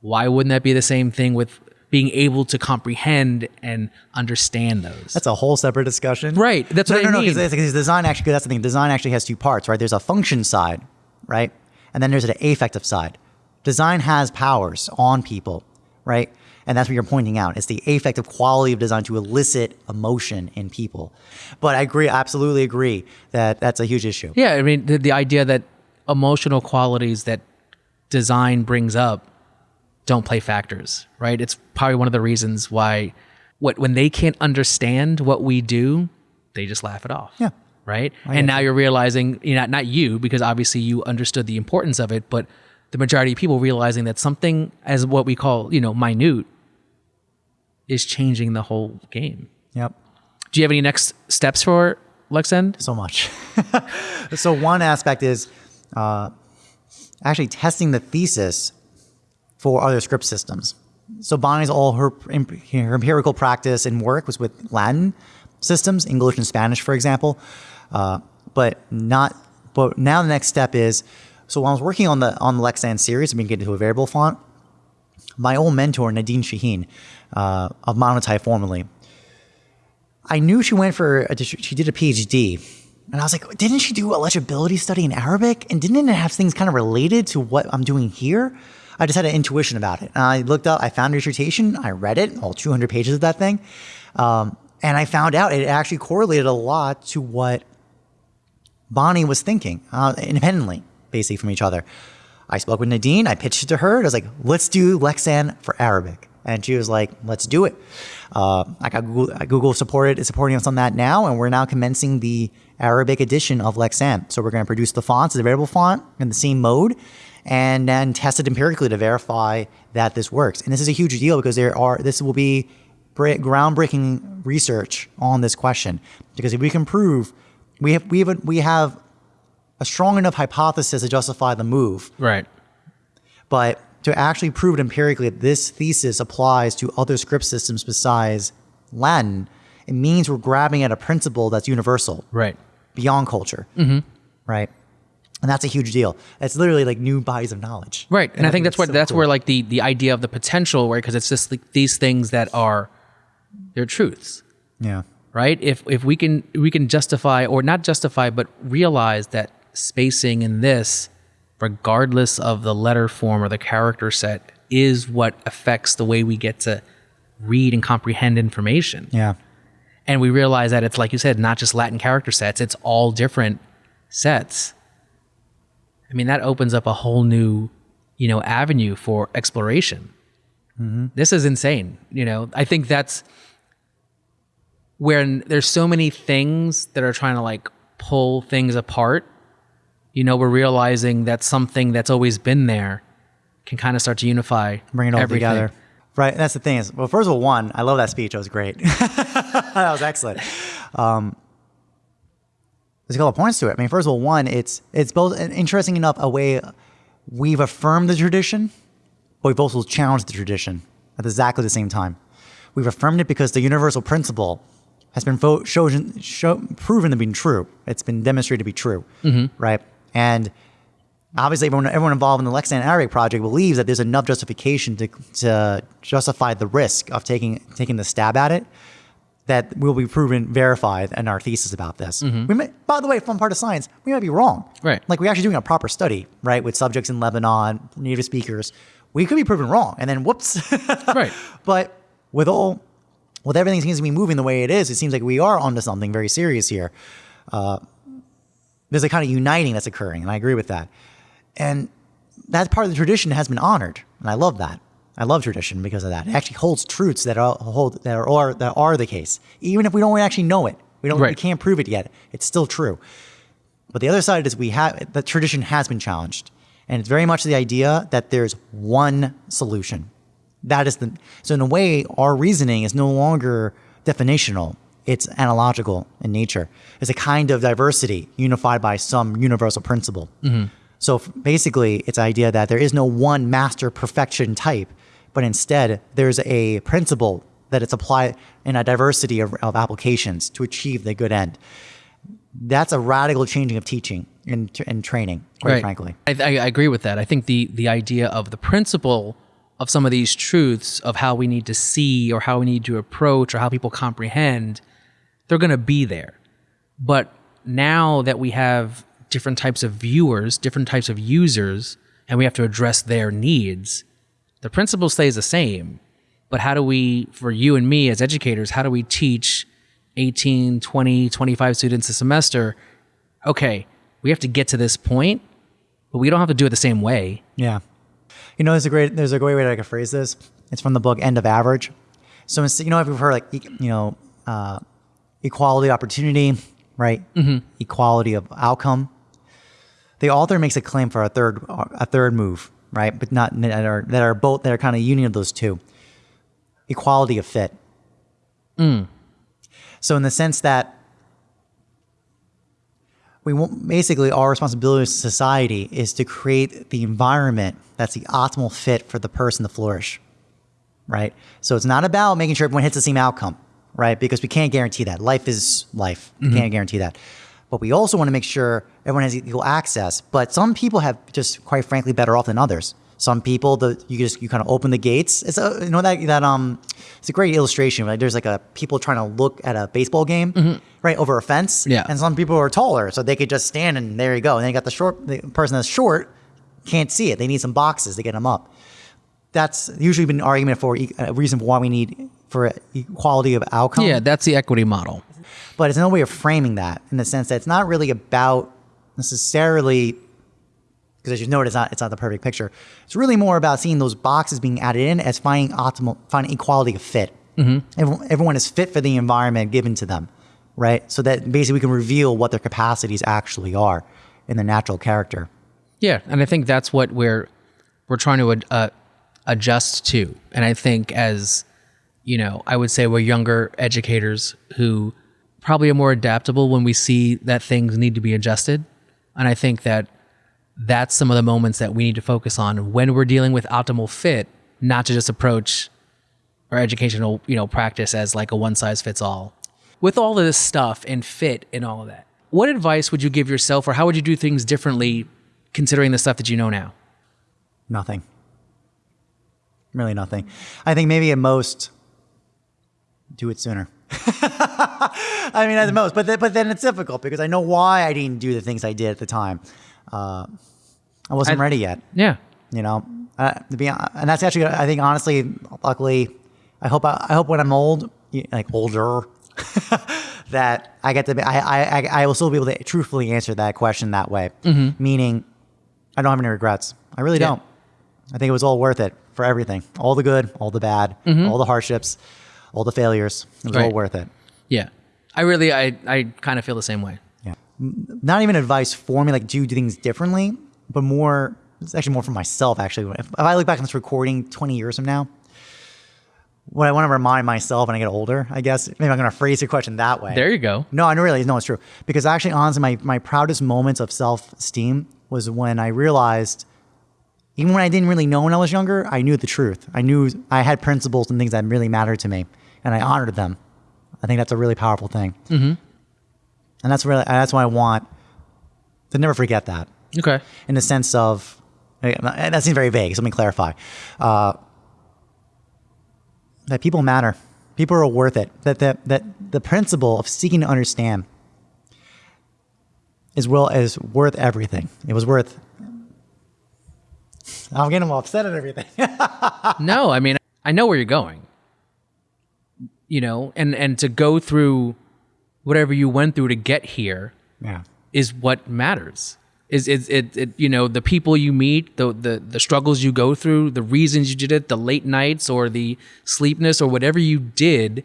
why wouldn't that be the same thing with being able to comprehend and understand those That's a whole separate discussion. Right, that's no, what no, I no, mean. because design actually, that's the thing. Design actually has two parts, right? There's a function side, right? And then there's an affective side. Design has powers on people, right? And that's what you're pointing out. It's the affective quality of design to elicit emotion in people. But I agree, absolutely agree that that's a huge issue. yeah i mean the, the idea that emotional qualities that design brings up don't play factors right it's probably one of the reasons why what when they can't understand what we do they just laugh it off Yeah. right and now you're realizing you know not you because obviously you understood the importance of it but the majority of people realizing that something as what we call you know minute is changing the whole game Yep. do you have any next steps for lexend so much. (laughs) so one aspect is uh, actually testing the thesis for other script systems. So Bonnie's all her, her empirical practice and work was with Latin systems, English and Spanish, for example, uh, but not. But now the next step is so while I was working on the on the Lexend series, going to get into a variable font. My old mentor Nadine Chahine uh, of Monotype formerly, I knew she went for a, she did a PhD, and I was like, didn't she do a legibility study in Arabic? And didn't it have things kind of related to what I'm doing here? I just had an intuition about it. And I looked up, I found her dissertation, I read it, all 200 pages of that thing, um, and I found out it actually correlated a lot to what Bonnie was thinking uh, independently, basically from each other. I spoke with Nadine. I pitched it to her. I was like, let's do Lexend for Arabic. And she was like, let's do it. Uh, I got Google, Google supported is supporting us on that now, and we're now commencing the Arabic edition of Lexend. So we're going to produce the fonts the variable font in the same mode, and then test it empirically to verify that this works. And this is a huge deal because there are this will be groundbreaking research on this question because if we can prove we have we have we have a strong enough hypothesis to justify the move, Right. but to actually prove it empirically that this thesis applies to other script systems besides Latin, it means we're grabbing at a principle that's universal Right. beyond culture, mm-hmm. right? And that's a huge deal. It's literally like new bodies of knowledge, Right. And, I think that's what so that's cool. where like the the idea of the potential, right? Because it's just like these things that are they're truths. yeah, right? If if we can we can justify or not justify, but realize that spacing in this, regardless of the letter form or the character set, is what affects the way we get to read and comprehend information. yeah, And we realize that it's like you said, not just Latin character sets; it's all different sets. I mean, that opens up a whole new, you know, avenue for exploration. Mm-hmm. This is insane. You know, I think that's where there's so many things that are trying to like pull things apart. You know, we're realizing that something that's always been there can kind of start to unify, bring it all everything. together. Right. That's the thing is, well, first of all, one, I love that speech. It was great. (laughs) that was excellent. Um, there's a couple of points to it. I mean, first of all, one, it's it's both and interesting enough a way we've affirmed the tradition, but we've also challenged the tradition at exactly the same time. We've affirmed it because the universal principle has been fo- chosen, show, proven to be true. It's been demonstrated to be true, right? And obviously everyone, everyone involved in the Lexend Arabic project believes that there's enough justification to, to justify the risk of taking taking the stab at it that will be proven verified in our thesis about this. We may, by the way, fun part of science, we might be wrong. Right. Like we're actually doing a proper study, right, with subjects in Lebanon, native speakers. We could be proven wrong, and then whoops. (laughs) Right. But with all, with everything seems to be moving the way it is, it seems like we are onto something very serious here. Uh, there's a kind of uniting that's occurring, and I agree with that. And that part of the tradition has been honored, and I love that. I love tradition because of that. It actually holds truths that are hold that are that are the case, even if we don't actually know it. We don't. We can't prove it yet. It's still true. But the other side is we have the tradition has been challenged, and it's very much the idea that there's one solution. That is the so in a way our reasoning is no longer definitional. It's analogical in nature. It's a kind of diversity unified by some universal principle. Mm-hmm. So f- basically, it's the idea that there is no one master perfection type, but instead there's a principle that it's applied in a diversity of, of applications to achieve the good end. That's a radical changing of teaching and, and training, quite frankly. I, I, I agree with that. I think the the idea of the principle of some of these truths of how we need to see or how we need to approach or how people comprehend, they're going to be there. But now that we have different types of viewers, different types of users, and we have to address their needs, the principle stays the same. But how do we, for you and me as educators, how do we teach 18, 20, 25 students a semester? Okay, we have to get to this point, but we don't have to do it the same way. Yeah. You know, there's a great there's a great way that I could phrase this. It's from the book End of Average. So you know, if you've heard like you know, uh, equality opportunity, right? Mm-hmm. Equality of outcome. The author makes a claim for a third a third move, right? But not that are that are both that are kind of union of those two. Equality of fit. Mm. So in the sense that we want, basically our responsibility as a society is to create the environment that's the optimal fit for the person to flourish right so it's not about making sure everyone hits the same outcome right? Because we can't guarantee that. Life is life. We can't guarantee that. But we also want to make sure everyone has equal access. But some people have just quite frankly better off than others. Some people the you just you kind of open the gates. It's a you know that that um it's a great illustration right? There's like a people trying to look at a baseball game right over a fence. Yeah. and some people are taller so they could just stand and there you go. And then you got the short the person that's short can't see it. They need some boxes to get them up. That's usually been an argument for a reason for why we need for equality of outcome Yeah, that's the equity model. but it's no way of framing that in the sense that it's not really about necessarily because as you noted, it's not it's not the perfect picture. It's really more about seeing those boxes being added in as finding optimal, finding equality of fit. Mm-hmm. Everyone, everyone is fit for the environment given to them, right? So that basically we can reveal what their capacities actually are in their natural character. Yeah, and I think that's what we're we're trying to uh, adjust to. And I think as you know, I would say we're younger educators who probably are more adaptable when we see that things need to be adjusted. And I think that that's some of the moments that we need to focus on when we're dealing with optimal fit, not to just approach our educational, you know, practice as like a one size fits all. With all of this stuff and fit and all of that, what advice would you give yourself or how would you do things differently considering the stuff that you know now? Nothing. Really nothing. I think maybe at most do it sooner. (laughs) I mean, at the most, but th- but then it's difficult because I know why I didn't do the things I did at the time. Uh, I wasn't I- ready yet. Yeah. You know, uh, to be and that's actually I think honestly, luckily, I hope I, I hope when I'm old, like older, (laughs) that I get to be I, I I- will still be able to truthfully answer that question that way. Meaning, I don't have any regrets. I really Yeah. don't. I think it was all worth it for everything, all the good, all the bad, all the hardships, all the failures. It was all Right. worth it. Yeah. I really, I, I kind of feel the same way. Yeah. Not even advice for me, like do do things differently, but more, it's actually more for myself, actually. If, if I look back on this recording 20 years from now, what I want to remind myself when I get older, I guess, maybe I'm going to phrase your question that way. There you go. No, I really, no, it's true. Because actually, honestly, my, my proudest moments of self esteem was when I realized, even when I didn't really know when I was younger, I knew the truth. I knew I had principles and things that really mattered to me, and I honored them. I think that's a really powerful thing. Mm-hmm. And that's really, that's why I want to never forget that Okay. in the sense of, that seems very vague, so let me clarify. Uh, that people matter. People are worth it. That, that, that the principle of seeking to understand is well is worth everything. It was worth. I'm getting all upset at everything. (laughs) no, I mean, I know where you're going. You know, and and to go through whatever you went through to get here yeah. is what matters. Is it, it, it you know the people you meet, the, the the struggles you go through, the reasons you did it, the late nights or the sleepness or whatever you did,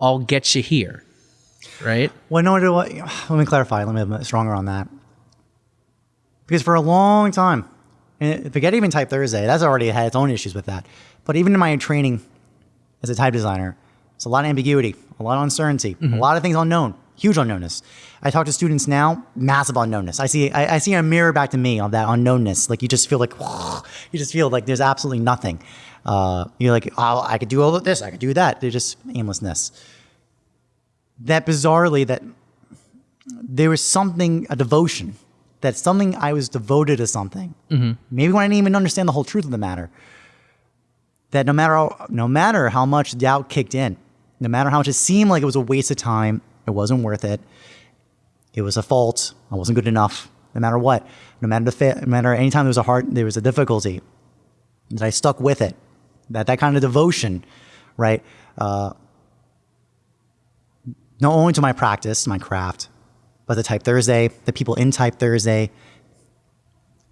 all get you here, right? Well, no? Let me clarify. Let me be stronger on that. Because for a long time, and forget even Type Thursday, that's already had its own issues with that. But even in my training as a type designer, it's a lot of ambiguity, a lot of uncertainty, a lot of things unknown, huge unknownness. I talk to students now, massive unknownness. I see, I, I see a mirror back to me of that unknownness. Like you just feel like, (sighs) you just feel like there's absolutely nothing. Uh, you're like, oh, I could do all of this, I could do that. There's just aimlessness. That bizarrely, that there was something, a devotion, that something I was devoted to something. Maybe when I didn't even understand the whole truth of the matter. That no matter how, no matter how much doubt kicked in, no matter how much it seemed like it was a waste of time, it wasn't worth it. It was a fault. I wasn't good enough. No matter what, no matter the fa- no matter anytime there was a hard, there was a difficulty, that I stuck with it. That that kind of devotion, right? Uh, not only to my practice, my craft, but the Type Thursday, the people in Type Thursday,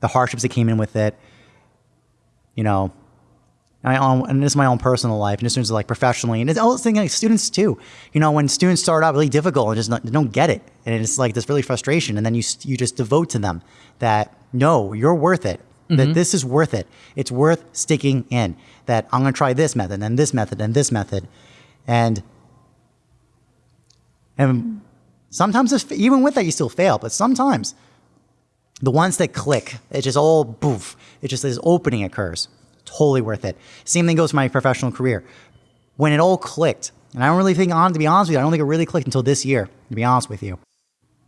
the hardships that came in with it. You know, my own, and this is my own personal life, and this is like professionally, and it's all thing like students too. You know, when students start out really difficult and just not, don't get it, and it's like this really frustration, and then you you just devote to them that no, you're worth it. That mm-hmm. this is worth it. It's worth sticking in. That I'm going to try this method and this method and this method, and and sometimes if, even with that you still fail, but sometimes the ones that click, it just all boof. It just this opening occurs. Totally worth it. Same thing goes for my professional career. When it all clicked, and I don't really think on to be honest with you, I don't think it really clicked until this year, to be honest with you.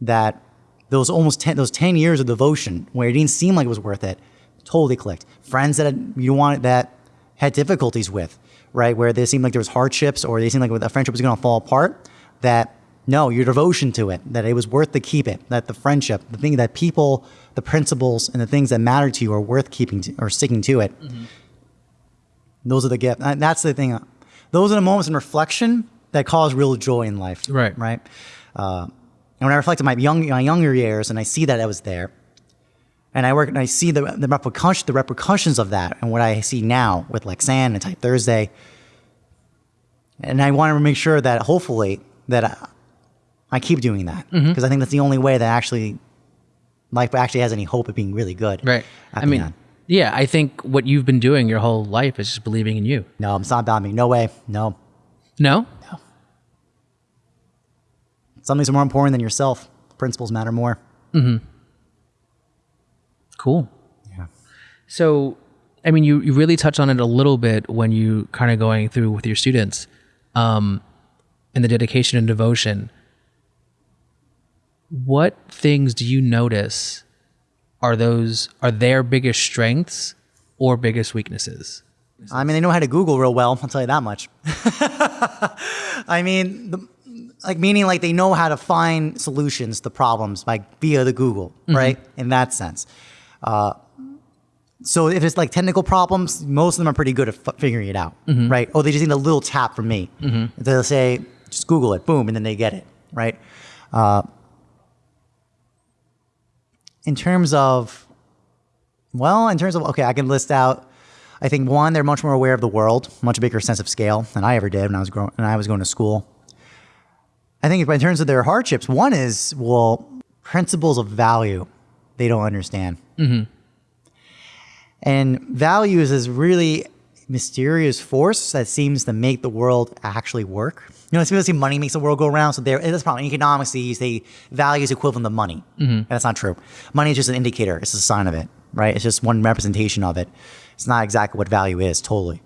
That those almost ten those ten years of devotion where it didn't seem like it was worth it, totally clicked. Friends that you wanted that had difficulties with, right? Where they seemed like there was hardships or they seemed like a friendship was gonna fall apart, that no, your devotion to it, that it was worth to keep it, that the friendship, the thing that people, the principles and the things that matter to you are worth keeping to, or sticking to it. Mm-hmm. Those are the gifts. And that's the thing. Those are the moments in reflection that cause real joy in life. Right. Right. Uh, and when I reflect on my young, my younger years and I see that I was there, And I work and I see the the repercussion the repercussions of that and what I see now with Lexend and Type Thursday. And I want to make sure that hopefully that I, I keep doing that because Mm-hmm. I think that's the only way that actually life actually has any hope of being really good. Right. I mean. Yeah, I think what you've been doing your whole life is just believing in you. no, it's not about me. No way. No, No? No. something's more important than yourself. Principles matter more. Cool. Yeah. So, I mean, you, you really touch on it a little bit when you kind of going through with your students um, and the dedication and devotion. What things do you notice are those are their biggest strengths or biggest weaknesses? I mean, they know how to Google real well. I'll tell you that much. (laughs) I mean, the, like meaning like they know how to find solutions to problems like via the Google, right? In that sense. Uh, so if it's like technical problems, most of them are pretty good at f- figuring it out, right? Oh, they just need a little tap from me. They'll say, just Google it, boom, and then they get it, right? Uh, in terms of, well, in terms of, okay, I can list out I think one, they're much more aware of the world, much bigger sense of scale than I ever did when I was growing when I was going to school. I think in terms of their hardships, one is well, principles of value they don't understand, mm-hmm. and values is this really mysterious force that seems to make the world actually work. You know, it's supposed to money makes the world go around. So there, that's probably in economics. They say value is equivalent to money. And that's not true. Money is just an indicator. It's a sign of it, right? It's just one representation of it. It's not exactly what value is. Totally.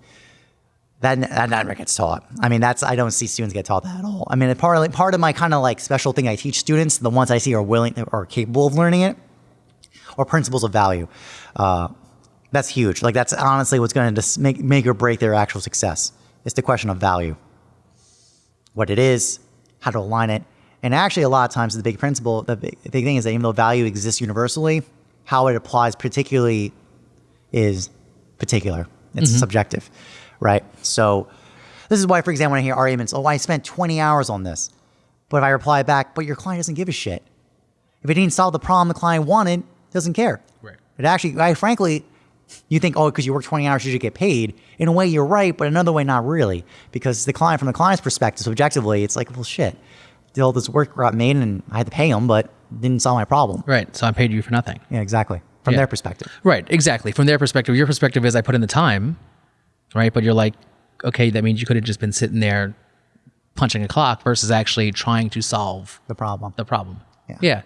That, that never gets taught. I mean, that's I don't see students get taught that at all. I mean, part of, part of my kind of like special thing I teach students, the ones I see are willing or capable of learning it, or principles of value. Uh, that's huge. Like that's honestly what's going to make make or break their actual success. It's the question of value, what it is, how to align it, and actually a lot of times the big principle, the big, the big thing is that even though value exists universally, how it applies particularly is particular. It's mm-hmm. subjective, right? So this is why, for example, when I hear arguments, oh, I spent 20 hours on this, but if I reply back, but your client doesn't give a shit. If it didn't solve the problem the client wanted, doesn't care. Right. It actually, I frankly, you think, oh, because you work 20 hours, you should get paid. In a way, you're right, but another way, not really. Because the client, from the client's perspective, subjectively, it's like, well, shit. All this work got made and I had to pay them, but didn't solve my problem. Right. So I paid you for nothing. Yeah, exactly. From Yeah. their perspective. Right, exactly. From their perspective, your perspective is I put in the time, right? But you're like, okay, that means you could have just been sitting there punching a clock versus actually trying to solve The problem. the problem. Yeah. Yeah.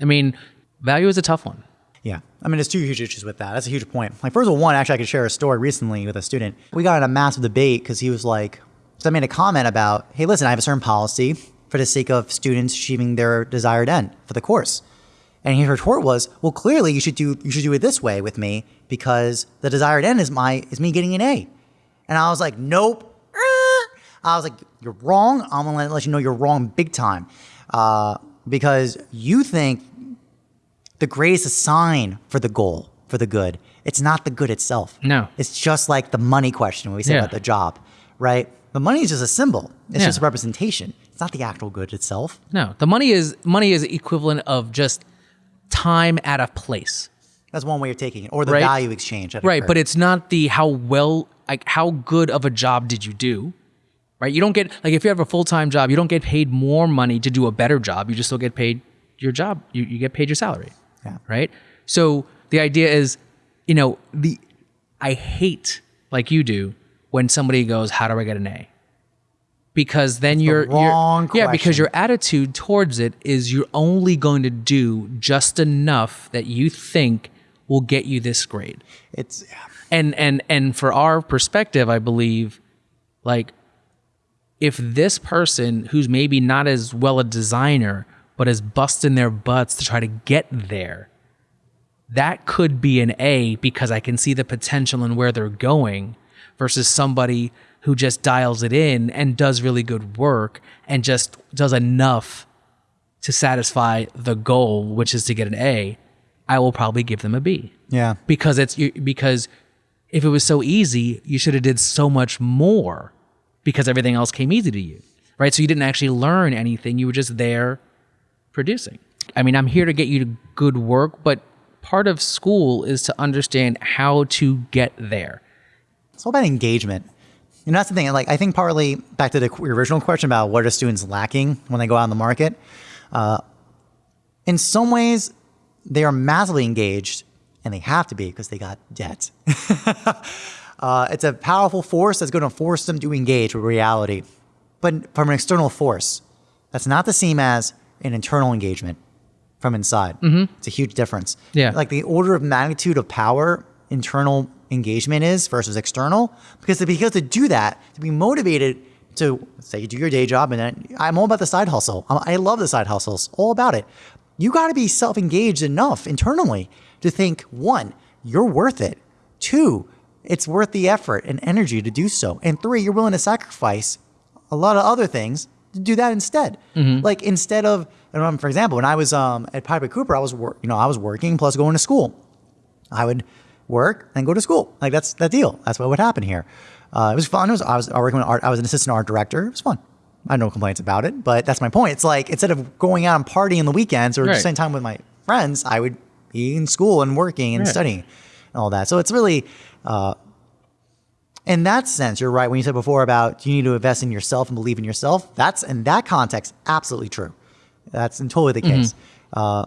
I mean, value is a tough one. Yeah. I mean, there's two huge issues with that. That's a huge point. Like, first of all, one, actually, I could share a story recently with a student. We got in a massive debate because he was like, so I made a comment about, hey, listen, I have a certain policy for the sake of students achieving their desired end for the course. And his retort was, well, clearly you should do you should do it this way with me because the desired end is my is me getting an A. And I was like, nope. Er. I was like, you're wrong. I'm gonna let you know you're wrong big time. Uh, because you think the grade is a sign for the goal, for the good. It's not the good itself. No. It's just like the money question when we say Yeah. about the job, right? The money is just a symbol. It's Yeah. just a representation. It's not the actual good itself. No, the money is money is equivalent of just time at a place. That's one way of taking it, or the Right. value exchange. Right, occurred. but it's not the how well like how good of a job did you do? Right? You don't get like if you have a full-time job, you don't get paid more money to do a better job. You just still get paid your job. You you get paid your salary. Yeah. Right? So the idea is, you know, the I hate like you do when somebody goes, "How do I get an A?" Because then you're, wrong you're yeah, because your attitude towards it is you're only going to do just enough that you think will get you this grade it's and and and for our perspective i believe like if this person who's maybe not as well a designer but is busting their butts to try to get there that could be an a because i can see the potential and where they're going versus somebody who just dials it in and does really good work and just does enough to satisfy the goal which is to get an a i will probably give them a b yeah. because it's because if it was so easy, you should have did so much more because everything else came easy to you, right? So you didn't actually learn anything; you were just there producing. I mean, I'm here to get you to good work, but part of school is to understand how to get there. It's all about engagement. And that's the thing. Like, I think partly back to the original question about what are students lacking when they go out in the market. Uh, in some ways, they are massively engaged, and they have to be because they got debt. (laughs) uh, it's a powerful force that's going to force them to engage with reality, but from an external force. That's not the same as an internal engagement from inside. Mm-hmm. It's a huge difference. Yeah. Like the order of magnitude of power internal engagement is versus external. Because to, be able to do that, to be motivated to say you do your day job and then I'm all about the side hustle. I I love the side hustles, all about it. You got to be self-engaged enough internally to think one, you're worth it. Two, it's worth the effort and energy to do so. And three, you're willing to sacrifice a lot of other things do that instead. Like instead of, I don't for example, when I was um, at Type at Cooper, I was wor- you know I was working plus going to school. I would work and go to school. Like that's that deal. That's what would happen here. Uh, it was fun. It was I was working with art. I was an assistant art director. It was fun. I had no complaints about it. But that's my point. It's like instead of going out and partying the weekends or Right. spending time with my friends, I would be in school and working and Right. studying and all that. So it's really. Uh, in that sense, you're right when you said before about you need to invest in yourself and believe in yourself. That's in that context absolutely true. That's totally the Mm-hmm. case. Uh,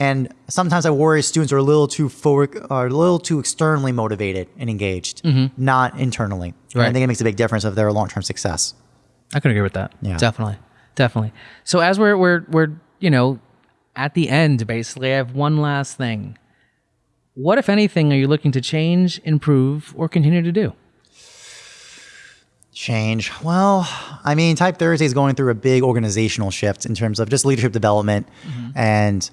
and sometimes I worry students are a little too forward, are a little too externally motivated and engaged, not internally. And I Mm-hmm. Think it makes a big difference of their long-term success. I could agree with that. Yeah. Definitely. Definitely. So as we're we're we're, you know, at the end basically, I have one last thing. What if anything are you looking to change, improve, or continue to do? Change. Well, I mean, Type Thursday is going through a big organizational shift in terms of just leadership development and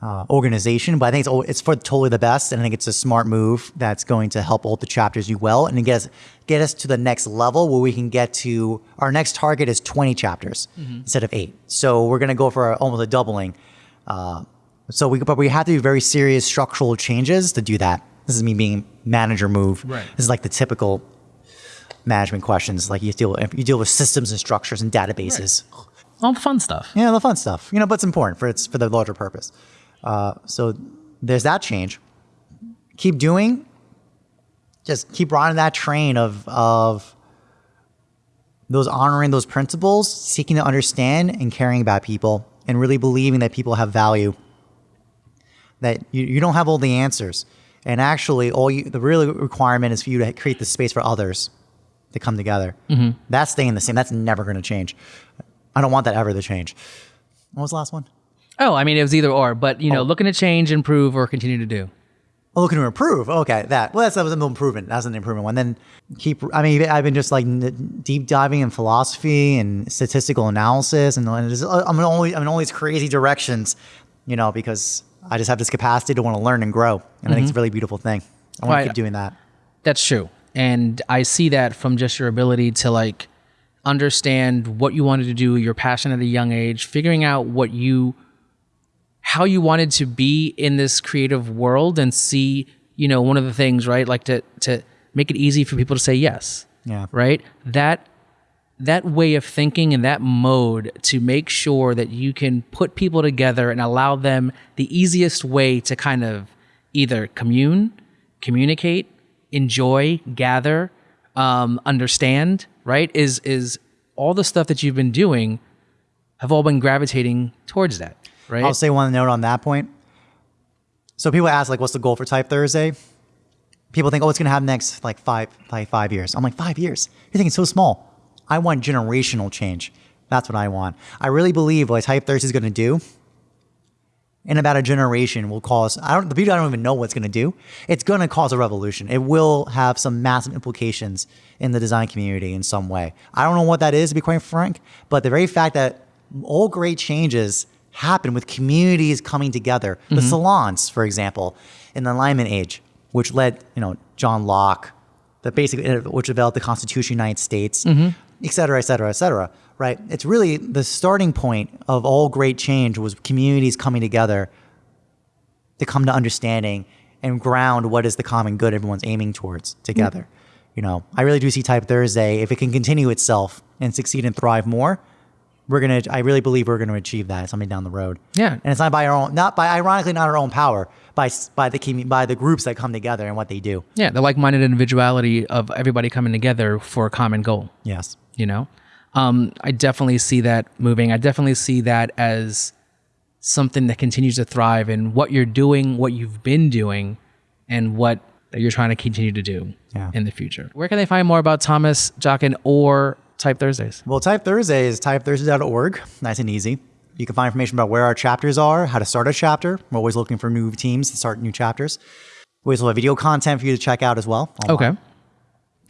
uh, organization. But I think it's it's for totally the best, and I think it's a smart move that's going to help all the chapters do well and get us get us to the next level where we can get to our next target is 20 chapters instead of eight. So we're going to go for almost a doubling. Uh, so we but we have to do very serious structural changes to do that. This is me being manager move. Right. This is like the typical management questions. Like you deal you deal with systems and structures and databases. All the fun stuff. Yeah, the fun stuff. You know, but it's important for it's for the larger purpose. Uh, so there's that change. Keep doing. Just keep riding that train of of those honoring those principles, seeking to understand and caring about people, and really believing that people have value. That you, you don't have all the answers, and actually, all you the real requirement is for you to create the space for others to come together. Mm-hmm. That's staying the same. That's never going to change. I don't want that ever to change. What was the last one? Oh, I mean it was either or, but you know, oh. looking to change, improve, or continue to do. Oh, looking to improve. Okay, that. Well, that's that was an improvement. That's an improvement one. Then keep. I mean, I've been just like n- deep diving in philosophy and statistical analysis, and, and it's- uh, I'm in only I'm in all these crazy directions, you know, because I just have this capacity to want to learn and grow, and I think it's mm-hmm. a really beautiful thing. I want Right. to keep doing that. That's true. And I see that from just your ability to like understand what you wanted to do, your passion at a young age, figuring out what you how you wanted to be in this creative world and see, you know, one of the things, right? Like to to make it easy for people to say yes. Yeah. Right? That that way of thinking and that mode to make sure that you can put people together and allow them the easiest way to kind of either commune, communicate, enjoy, gather, um, understand, right? Is is all the stuff that you've been doing have all been gravitating towards that, right? I'll say one note on that point. So people ask like, what's the goal for Type Thursday? People think, oh, it's gonna happen next like five, like five years. I'm like, five years? You're thinking so small. I want generational change. That's what I want. I really believe what Type Thursday is gonna do in about a generation will cause I don't the people I don't even know what's gonna do. It's gonna cause a revolution. It will have some massive implications in the design community in some way. I don't know what that is to be quite frank, but the very fact that all great changes happen with communities coming together. The mm-hmm. salons, for example, in the Enlightenment age, which led, you know, John Locke, the basic which developed the Constitution of the United States, mm-hmm. et cetera, et cetera, et cetera. Right? It's really the starting point of all great change was communities coming together to come to understanding and ground what is the common good everyone's aiming towards together. Mm-hmm. You know, I really do see Type Thursday if it can continue itself and succeed and thrive more. we're gonna. I really believe we're gonna achieve that someday down the road. Yeah. and it's not by our own, not by ironically not our own power, by by the by the groups that come together and what they do. Yeah, the like-minded individuality of everybody coming together for a common goal. Yes. You know, um, I definitely see that moving. I definitely see that as something that continues to thrive in what you're doing, what you've been doing, and what that you're trying to continue to do Yeah. in the future. Where can they find more about Thomas Jockin or Type Thursdays? Well, Type Thursday is typethursday.org. Nice and easy. You can find information about where our chapters are, how to start a chapter. We're always looking for new teams to start new chapters. We also have video content for you to check out as well. online. Okay.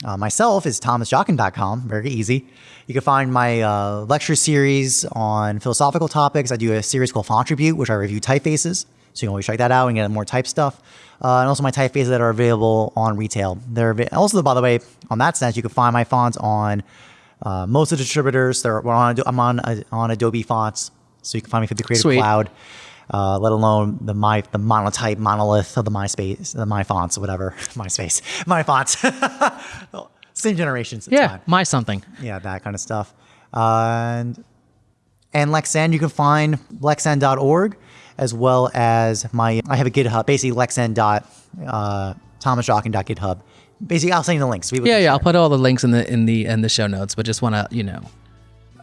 Uh, myself is thomasjockin.com. Very easy. You can find my uh, lecture series on philosophical topics. I do a series called Font Tribute, which I review typefaces. So you can always check that out and get more type stuff. Uh, and also my typefaces that are available on retail. They're also, by the way, on that sense, you can find my fonts on uh, most of the distributors. They're, on, I'm on, uh, on Adobe Fonts, so you can find me through the Creative Suite. Cloud. Uh, let alone the my the monotype monolith of the MySpace, the MyFonts, whatever (laughs) MySpace, MyFonts. (laughs) Same generations. Yeah, fine. my something. Yeah, that kind of stuff. and and Lexend, you can find lexend.org as well as my I have a GitHub, basically lexend dot uh. Basically, I'll send you the links. Yeah, yeah. I'll put all the links in the in the in the show notes, but just want to you know.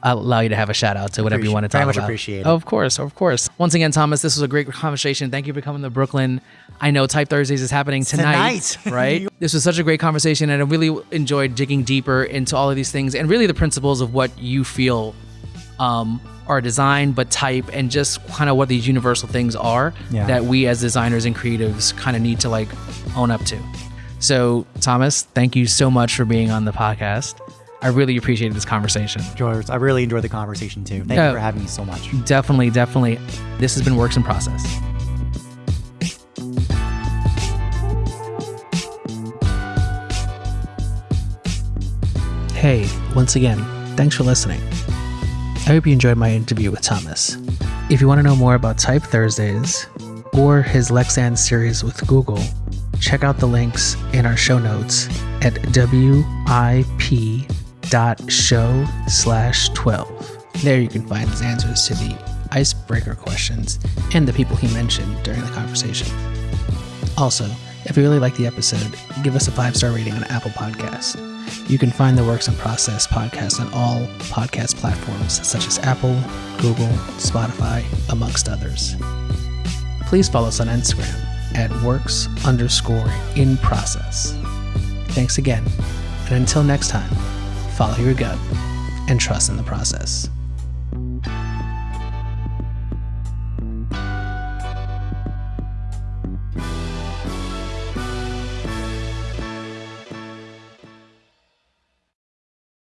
I'll allow you to have a shout out to whatever you want to very talk much about. appreciate it. Of course, of course. Once again, Thomas, this was a great conversation. Thank you for coming to Brooklyn. I know Type Thursdays is happening tonight, tonight. (laughs) right? this was such a great conversation, and I really enjoyed digging deeper into all of these things and really the principles of what you feel um, are design, but type, and just kind of what these universal things are Yeah. that we as designers and creatives kind of need to like own up to. So, Thomas, thank you so much for being on the podcast. I really appreciated this conversation. George, I really enjoyed the conversation too. Thank Yeah. you for having me so much. Definitely, definitely. This has been Works in Process. Hey, once again, thanks for listening. I hope you enjoyed my interview with Thomas. If you want to know more about Type Thursdays or his Lexend series with Google, check out the links in our show notes at wip.show slash 12. There you can find his answers to the icebreaker questions and the people he mentioned during the conversation. Also, if you really like the episode, give us a five star rating on Apple Podcasts. You can find the Works in Process podcast on all podcast platforms such as Apple, Google, Spotify, amongst others. Please follow us on Instagram at works underscore in process. Thanks again, and until next time, follow your gut and trust in the process.